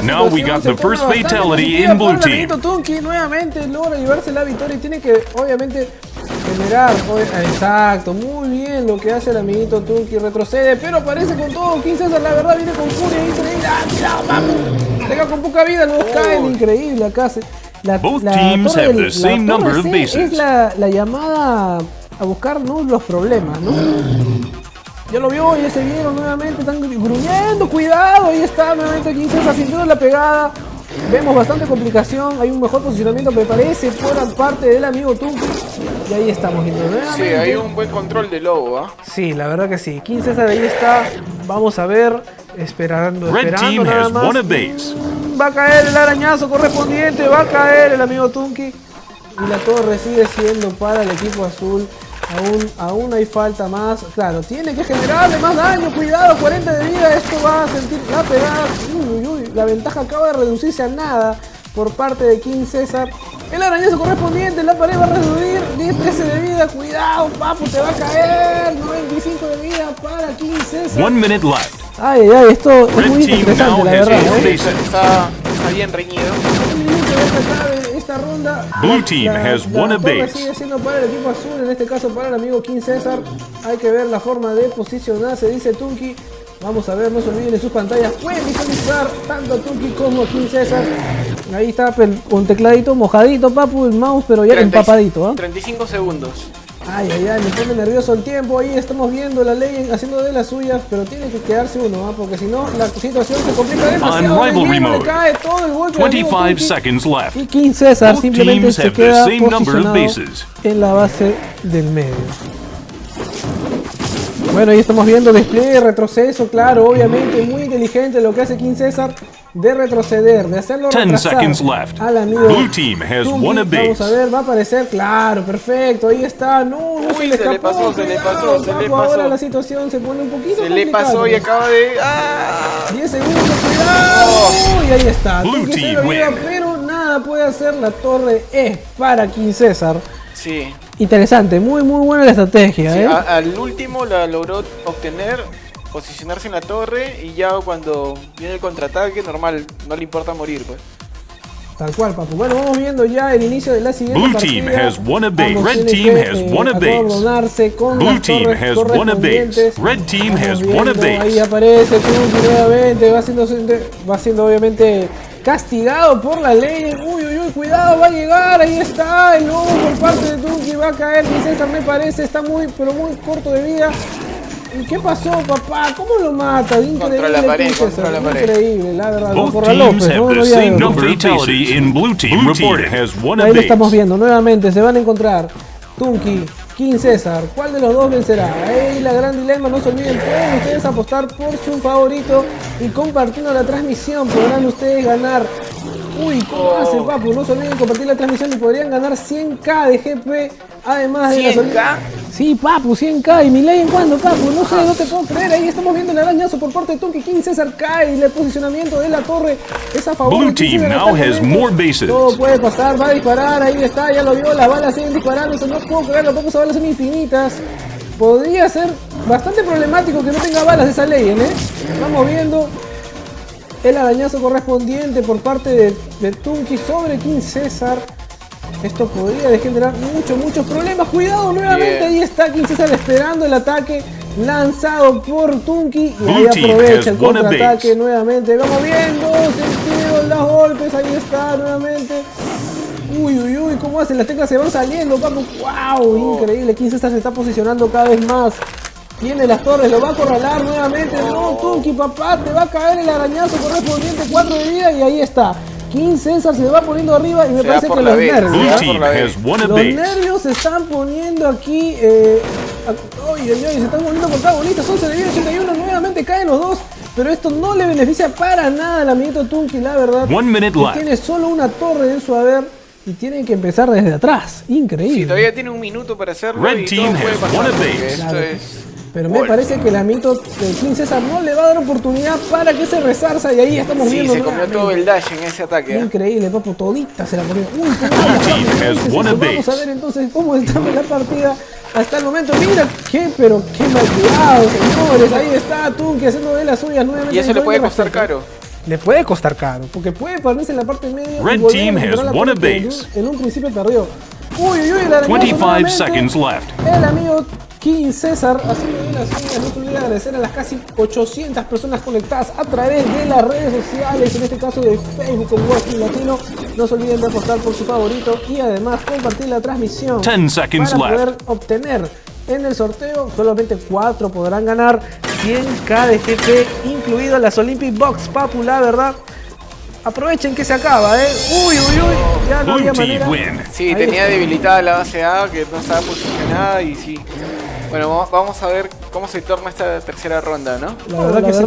Now we got the first fatality in blue team. amiguito Tunky nuevamente logra llevarse la victoria y tiene que, obviamente, generar. Exacto, muy bien lo que hace el amiguito Tunky. Retrocede, pero aparece con todo. King César, la verdad, viene con furia increíble. ¡Ah, cuidado, vamos! Deja con poca vida, los caen. Increíble acá. se- La, Both la teams torre have del- the la same torre number of bases. Es la, la llamada a buscar ¿no? los problemas, ¿no? Ya lo vio, ya se vieron nuevamente, están gruñendo, cuidado, ahí está nuevamente King César sintiendo la pegada. Vemos bastante complicación, hay un mejor posicionamiento, me parece, por parte del amigo Tunki. Y ahí estamos Sí, hay un buen control de lobo, ¿ah? Sí, la verdad que sí. King César ahí está. Vamos a ver, esperando, Red esperando team nada has más. Va a caer el arañazo correspondiente, va a caer el amigo Tunki. Y la torre sigue siendo para el equipo azul. Aún, aún hay falta más. Claro, tiene que generarle más daño. Cuidado, 40 de vida. Esto va a sentir la pegada. Uy, uy, uy. La ventaja acaba de reducirse a nada por parte de King César. El arañazo correspondiente, la pared va a reducir 10, 13 de vida. Cuidado, papu, te va a caer. 95 de vida para King César. One minute left. Ay, ay, ay, esto es Red muy team interesante, now la verdad. ¿eh? Está, está bien reñido. Un minuto de esta tarde, esta ronda. Blue team has won a base. sigue siendo para el equipo azul, en este caso para el amigo King César. Hay que ver la forma de posicionarse, dice Tunki. Vamos a ver, no se olviden en sus pantallas. Pueden visualizar tanto a Tunki como a King César. Ahí está un tecladito mojadito, papu, el mouse, pero ya 30 empapadito. ¿ah? 35 segundos. Ay, ay, ay, me pone nervioso el tiempo. Ahí estamos viendo la ley haciendo de las suyas, pero tiene que quedarse uno, ¿ah? porque si no, la situación se complica demasiado. Le mode. cae todo el golpe al amigo 25 Tunki. seconds left. Y King César Both simplemente teams se have the queda same number of posicionado bases. en la base del medio. Bueno, ahí estamos viendo despliegue, retroceso, claro, obviamente muy inteligente lo que hace King César de retroceder, de hacerlo 10 retrasar seconds left. al amigo Blue team has won a base. Vamos a ver, va a aparecer, claro, perfecto, ahí está, no, no se Uy, le se le escapó, pasó, se le pasó, se le papu, ahora pasó. la situación se pone un poquito Se le pasó y acaba de. ¡Ah! 10 segundos, cuidado. Y ahí está. Blue Tunki se team lleva, win. pero nada puede hacer. La torre es para King César. Sí. Interesante, muy muy buena la estrategia, Sí, ¿eh? a- al último la logró obtener, posicionarse en la torre y ya cuando viene el contraataque, normal, no le importa morir, pues. Tal cual, papu. Bueno, vamos viendo ya el inicio de la siguiente Blue partida. team has won a base. Red team has eh, won a base. Blue las team has won a base. Red team Vamos has won a viendo, base. Ahí aparece Tunki nuevamente, va siendo, va siendo obviamente castigado por la ley. Uy, uy, cuidado, va a llegar, ahí está, el lobo por parte de Tunki va a caer. César me parece, está muy, pero muy corto de vida. ¿Y qué pasó, papá? ¿Cómo lo mata? Increíble. Contra la pared, César, contra la pared. Increíble, la verdad. Both teams López, have no, the no había number fatality in blue team Blue reported. has Ahí lo estamos viendo nuevamente, se van a encontrar Tunki, King César, ¿cuál de los dos vencerá? Ahí la gran dilema, no se olviden, pueden ustedes apostar por su favorito y compartiendo la transmisión podrán ustedes ganar. Uy, ¿cómo hacen, papu? No se olviden compartir la transmisión y podrían ganar 100k de GP, además de la 100K. Sí, papu, 100k. ¿Y mi ley en cuándo, papu? No sé, no te puedo creer. Ahí estamos viendo el arañazo por parte de Tunki King. César cae y el posicionamiento de la torre es a favor Blue de team César now has more bases. Todo puede pasar, va a disparar. Ahí está, ya lo vio. Las balas siguen disparándose. No puedo creerlo, papu, esas balas son infinitas. Podría ser bastante problemático que no tenga balas esa ley, ¿eh? Estamos viendo el arañazo correspondiente por parte de, de Tunki sobre King César. Esto podría generar muchos, muchos problemas. Cuidado nuevamente, Bien. ahí está King César esperando el ataque lanzado por Tunki. Y ahí aprovecha el contraataque nuevamente. Vamos viendo, sentido los golpes, ahí está nuevamente. Uy, uy, uy, ¿cómo hacen? Las teclas se van saliendo, papu. ¡Wow! Increíble. King César se está posicionando cada vez más. Tiene las torres, lo va a acorralar nuevamente. No, Tunki, papá, te va a caer el arañazo correspondiente, 4 de vida y ahí está. King César se va poniendo arriba y me Se parece que los nervios. Team Los nervios se están poniendo aquí. Eh, a- oye, oye, se están volviendo protagonistas. 11 de vida, 81. Nuevamente caen los dos. Pero esto no le beneficia para nada al amiguito Tunki, la verdad. One minute que left. tiene solo una torre en su haber y tienen que empezar desde atrás. Increíble. Sí, todavía tiene un minuto para hacerlo Red y team todo puede has pasar esto Claro. es... Pero me parece que el amiguito de King César no le va a dar oportunidad para que se resarza y ahí estamos Sí, viendo. se comió todo el dash en ese ataque. ¿eh? Increíble, papu, todita se la comió. Uy, cómo team va, has won a Vamos a base. ver entonces cómo está la partida hasta el momento. Mira, qué, pero qué mal cuidado, señores. Ahí está Tunki haciendo de las suyas nuevamente. Y eso le puede costar caro. Le puede costar caro, porque puede ponerse en la parte media. y Red volver team has la won a que en base. un- En un principio perdió. Uy, uy, uy, el arañazo 25 nuevamente. seconds left. El amigo King César haciendo las suyas. No se olvide agradecer a las casi 800 personas conectadas a través de las redes sociales, en este caso de Facebook con Working Latino. No se olviden de apostar por su favorito y además compartir la transmisión 10 seconds para left. poder obtener en el sorteo. Solamente 4 podrán ganar 100k de GP, incluido las Olympic Box Papu, la verdad. Aprovechen que se acaba, eh. Uy, uy, uy. Ya no había manera. win. Sí, Ahí tenía está. debilitada la base A, que no estaba posicionada y sí. Bueno, vamos- a ver cómo se torna esta tercera ronda, ¿no? La verdad que sí.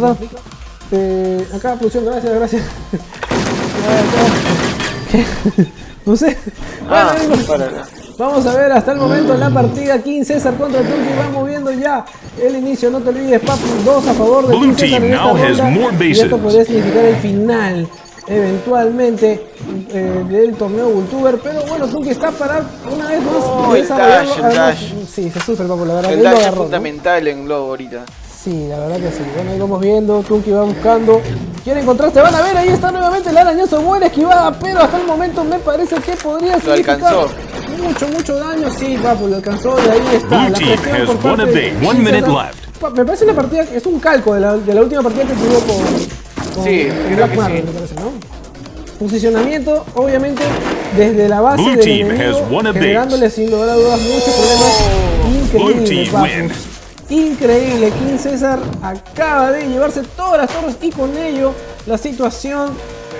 Eh, acá, producción, gracias, gracias. No sé. Ah, Bueno, Vamos a ver hasta el momento la partida King César contra Tunki. Vamos viendo ya el inicio. No te olvides, Papu. Dos a favor de Blue King César team en esta now has ronda. more Y esto podría significar el final, eventualmente, eh, del torneo Vultuber. Pero bueno, Tunki está para una vez más Oh, el dash, el Además, dash. Sí, se sufre, Papu, la verdad. El lo dash es fundamental en Globo ahorita. Sí, la verdad que sí. Bueno, ahí vamos viendo, Tunki va buscando. Quiere encontrarse, van a ver, ahí está nuevamente el arañazo, buena esquivada, pero hasta el momento me parece que podría Lo significar alcanzó. mucho, mucho daño. Sí, papu, lo alcanzó y ahí está. Blue la presión por parte de Me parece una partida, es un calco de la, de la última partida que tuvo con, con Sí, creo Black que Marvel, sí. me parece, ¿no? Posicionamiento, obviamente, desde la base Blue del team enemigo, generándole sin lugar a dudas muchos problemas. Increíble. Increíble, King César acaba de llevarse todas las torres y con ello la situación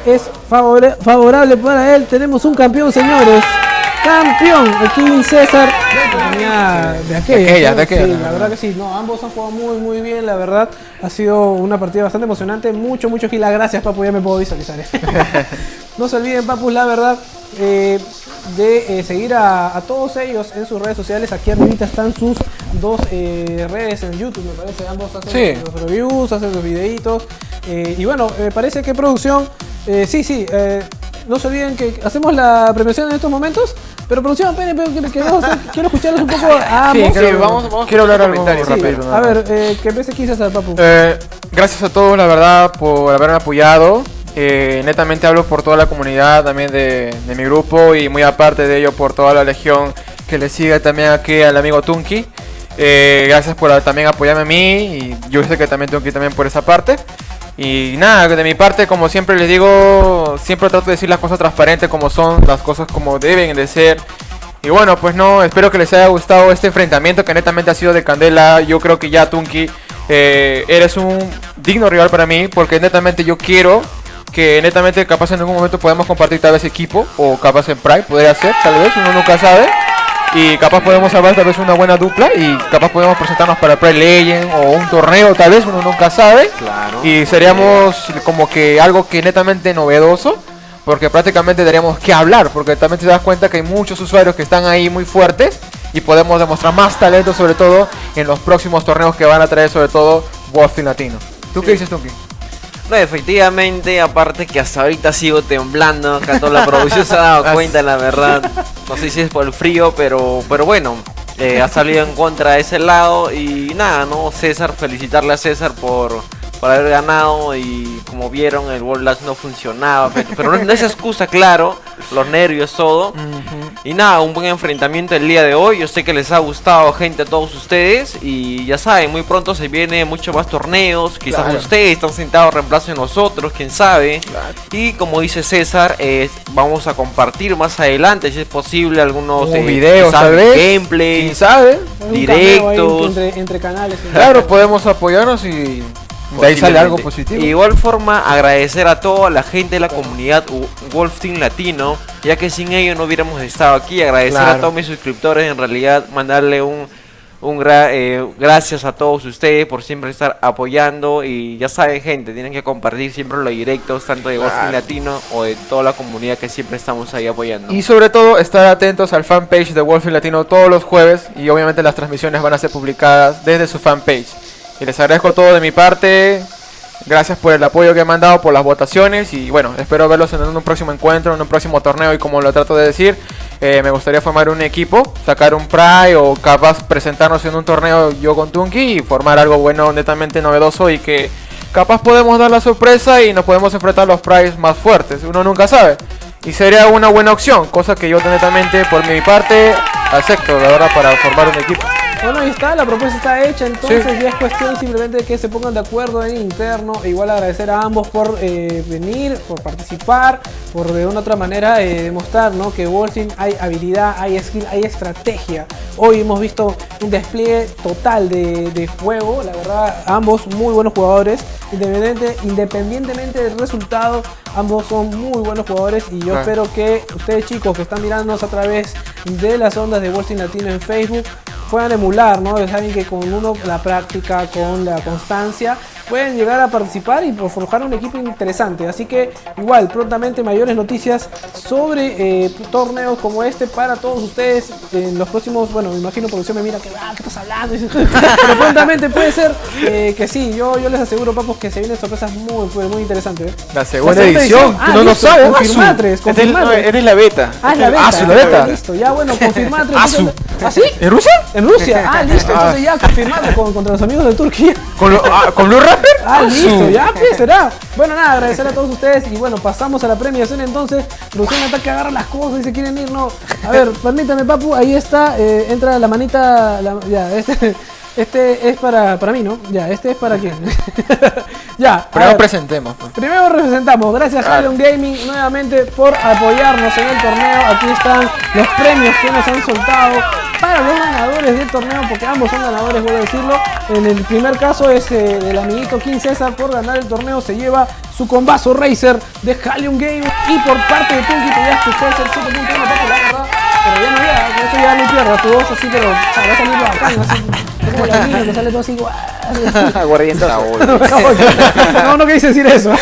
es favorable para él. Tenemos un campeón, señores. Campeón, el King César. Venía de aquella, De aquella, de aquella, Sí, la verdad que sí. No, ambos han jugado muy, muy bien, la verdad. Ha sido una partida bastante emocionante. Mucho, mucho gila. Gracias, Papu. Ya me puedo visualizar eso. no se olviden, Papu, la verdad. eh, de eh, seguir a, a todos ellos en sus redes sociales. Aquí arribita están sus dos eh, redes en YouTube, me parece. Ambos hacen Sí. los reviews, hacen los videitos. eh, y bueno, me parece que producción. eh, sí, sí. No se olviden que hacemos la premiación en estos momentos. Pero producción, esperen, pero que- que vamos a- quiero escucharlos un poco a Sí, creo- Sí, vamos- vamos quiero hablar algo comentarios, sí. rápido. nada A ver, eh, que empiece quizás al papu. Eh, gracias a todos, la verdad, por haberme apoyado. Eh, netamente hablo por toda la comunidad también de, de mi grupo y muy aparte de ello por toda la legión que le sigue también aquí al amigo Tunki. Eh, gracias por también apoyarme a mí y yo sé que también Tunki también por esa parte. Y nada, de mi parte, como siempre les digo, siempre trato de decir las cosas transparentes como son, las cosas como deben de ser. Y bueno, pues no, espero que les haya gustado este enfrentamiento que netamente ha sido de candela. Yo creo que ya Tunki, eh, eres un digno rival para mí porque netamente yo quiero que netamente capaz en algún momento podamos compartir tal vez equipo o capaz en Pride, podría ser, tal vez, uno nunca sabe. Y capaz podemos salvar tal vez una buena dupla y capaz podemos presentarnos para Pride Legend o un torneo tal vez, uno nunca sabe. Claro. Y seríamos como que algo que netamente novedoso. Porque prácticamente daríamos que hablar. Porque también te das cuenta que hay muchos usuarios que están ahí muy fuertes. Y podemos demostrar más talento sobre todo en los próximos torneos que van a traer sobre todo Wolfing Latino. ¿Tú qué dices, Tunki? No, efectivamente, aparte que hasta ahorita sigo temblando, acá toda la producción se ha dado cuenta, la verdad. No sé si es por el frío, pero, pero bueno, eh, ha salido en contra de ese lado. Y nada, ¿no? César, felicitarle a César por, por haber ganado. Y como vieron, el World Last no funcionaba. Pero, no, no es excusa, claro, los nervios, todo. Y nada, un buen enfrentamiento el día de hoy. Yo sé que les ha gustado, gente, a todos ustedes. Y ya saben, muy pronto se vienen muchos más torneos. Quizás Claro. ustedes están sentados reemplazo de nosotros, quién sabe. Y como dice César, eh, vamos a compartir más adelante, si es posible, algunos eh, videos tal vez. gameplays. ¿Quién sabe? Un Directos. entre canales. Claro, podemos apoyarnos y de ahí sale algo positivo. De igual forma, agradecer a toda la gente de la comunidad Wolf Team Latino, ya que sin ellos no hubiéramos estado aquí. Agradecer a Claro. todos mis suscriptores, en realidad, mandarle un, un gra- eh, gracias a todos ustedes por siempre estar apoyando. Y ya saben, gente, tienen que compartir siempre los directos, tanto de Wolf Team Claro. Latino o de toda la comunidad que siempre estamos ahí apoyando. Y sobre todo estar atentos al fanpage de Wolfing Latino todos los jueves y obviamente las transmisiones van a ser publicadas desde su fanpage. Y les agradezco todo de mi parte. Gracias por el apoyo que me han dado, por las votaciones y bueno, espero verlos en un próximo encuentro, en un próximo torneo y como lo trato de decir, eh, me gustaría formar un equipo, sacar un Pride o capaz presentarnos en un torneo yo con Tunki y formar algo bueno, netamente novedoso y que capaz podemos dar la sorpresa y nos podemos enfrentar a los Prides más fuertes, uno nunca sabe. Y sería una buena opción, cosa que yo netamente por mi parte acepto, la verdad, para formar un equipo. Bueno, ahí está, la propuesta está hecha, entonces Sí. ya es cuestión simplemente de que se pongan de acuerdo en interno. E igual agradecer a ambos por eh, venir, por participar, por de una u otra manera eh, demostrar ¿no? que Wolfing hay habilidad, hay skill, hay estrategia. Hoy hemos visto un despliegue total de, de juego, la verdad, ambos muy buenos jugadores. Independiente- independientemente del resultado, ambos son muy buenos jugadores y yo espero que ustedes chicos que están mirándonos a través de las ondas de Wolfing Latino en Facebook puedan emular, ¿no? Ya Saben que con uno la práctica, con la constancia, pueden llegar a participar y forjar un equipo interesante. Así que igual, prontamente mayores noticias sobre eh, torneos como este para todos ustedes en los próximos, bueno, me imagino producción me mira que, ah, ¿qué estás hablando? Pero prontamente puede ser eh, que sí, yo, yo les aseguro, papos, que se vienen sorpresas muy, muy, muy interesantes. ¿eh? La segunda edición, edición. tú Ah, no lo sabes. confirmatres, es- confirmatres. no, eres la beta. Ah, es la beta. Ah, sí, la beta. Listo, ya bueno, confirmar. Ah, ¿Ah, sí? ¿En Rusia? En Rusia. Ah, listo. Entonces ya confirmado con, contra los amigos de Turquía. ¿Con, lo- ah, ¿con Blue? Ah, listo. Ya, pues, será. Bueno, nada, agradecer a todos ustedes. Y bueno, pasamos a la premiación entonces. Producción está que agarra las cosas y se quieren ir, no. A ver, permítame, papu. Ahí está. eh, entra la manita. la- ya, este. Este es para, para mí, ¿no? Ya, este es para quién. ya. a ver. presentemos. pues. Primero representamos, gracias Claro. Halion Gaming nuevamente por apoyarnos en el torneo. Aquí están los premios que nos han soltado para los ganadores del torneo, porque ambos son ganadores, voy a decirlo. En el primer caso es eh, del amiguito King César por ganar el torneo, se lleva su combazo Racer de Halion Gaming y por parte de Tunki te llevas tu fuerza el 7.1 papu, la verdad. Pero ya no llega, con eso ya no pierdas tu voz así, pero va a salir bacán, así. Es como la niña que sale todo así, guau. No, no quise decir eso.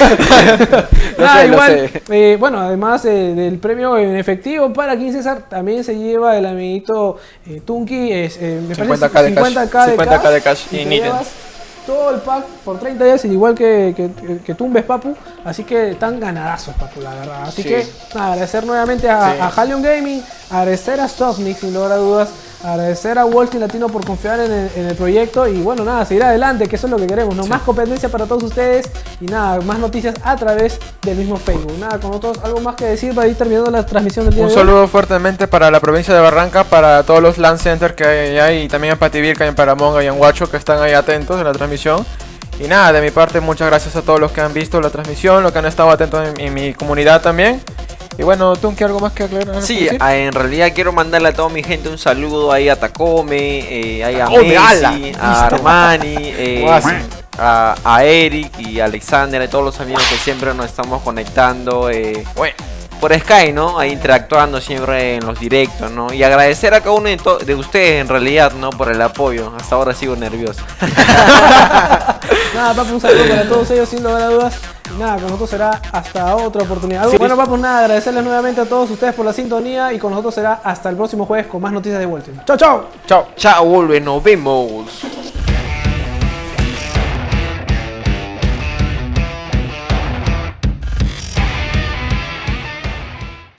Nada, sé, lo igual, eh, bueno, además eh, del premio en efectivo para King César, también se lleva el amiguito eh, Tunki, es, eh, me 50K parece de cash. 50K de 50K de cash y y todo el pack por 30 días, igual que, que, que Tumbes Papu, así que están ganadazos Papu, la verdad. Así Sí. que nada, agradecer nuevamente a, Sí. a Halion Gaming, agradecer a Softmix sin lugar a dudas, Agradecer a Street Latino por confiar en el, en el proyecto y bueno, nada, seguir adelante, que eso es lo que queremos, ¿no? Más competencia para todos ustedes y nada, más noticias a través del mismo Facebook. Nada, con nosotros, algo más que decir para ir terminando la transmisión del día Un de hoy. saludo fuertemente para la provincia de Barranca, para todos los land centers que hay allá y también en Pativirca, en Paramonga y en Huacho que están ahí atentos en la transmisión. Y nada, de mi parte muchas gracias a todos los que han visto la transmisión, los que han estado atentos en, en mi comunidad también. Y bueno, Tunki, ¿algo más que aclarar? Sí, decir? ah, en realidad quiero mandarle a toda mi gente un saludo ahí a Takome, eh, ahí a Takome, ala, Messi, a. Armani, eh, a, a Eric y a Alexander, a todos los amigos que siempre nos estamos conectando eh, Bueno, por Sky, ¿no? Ahí interactuando siempre en los directos, ¿no? Y agradecer a cada uno de, ustedes en realidad, ¿no? Por el apoyo. Hasta ahora sigo nervioso. Nada, papu, un saludo para todos ellos sin lugar a dudas. Y nada, con nosotros será hasta otra oportunidad. Bueno, papu, nada, agradecerles nuevamente a todos ustedes por la sintonía y con nosotros será hasta el próximo jueves con más noticias de Street. ¡Chao, chao! chao. Chao, vuelve, nos vemos.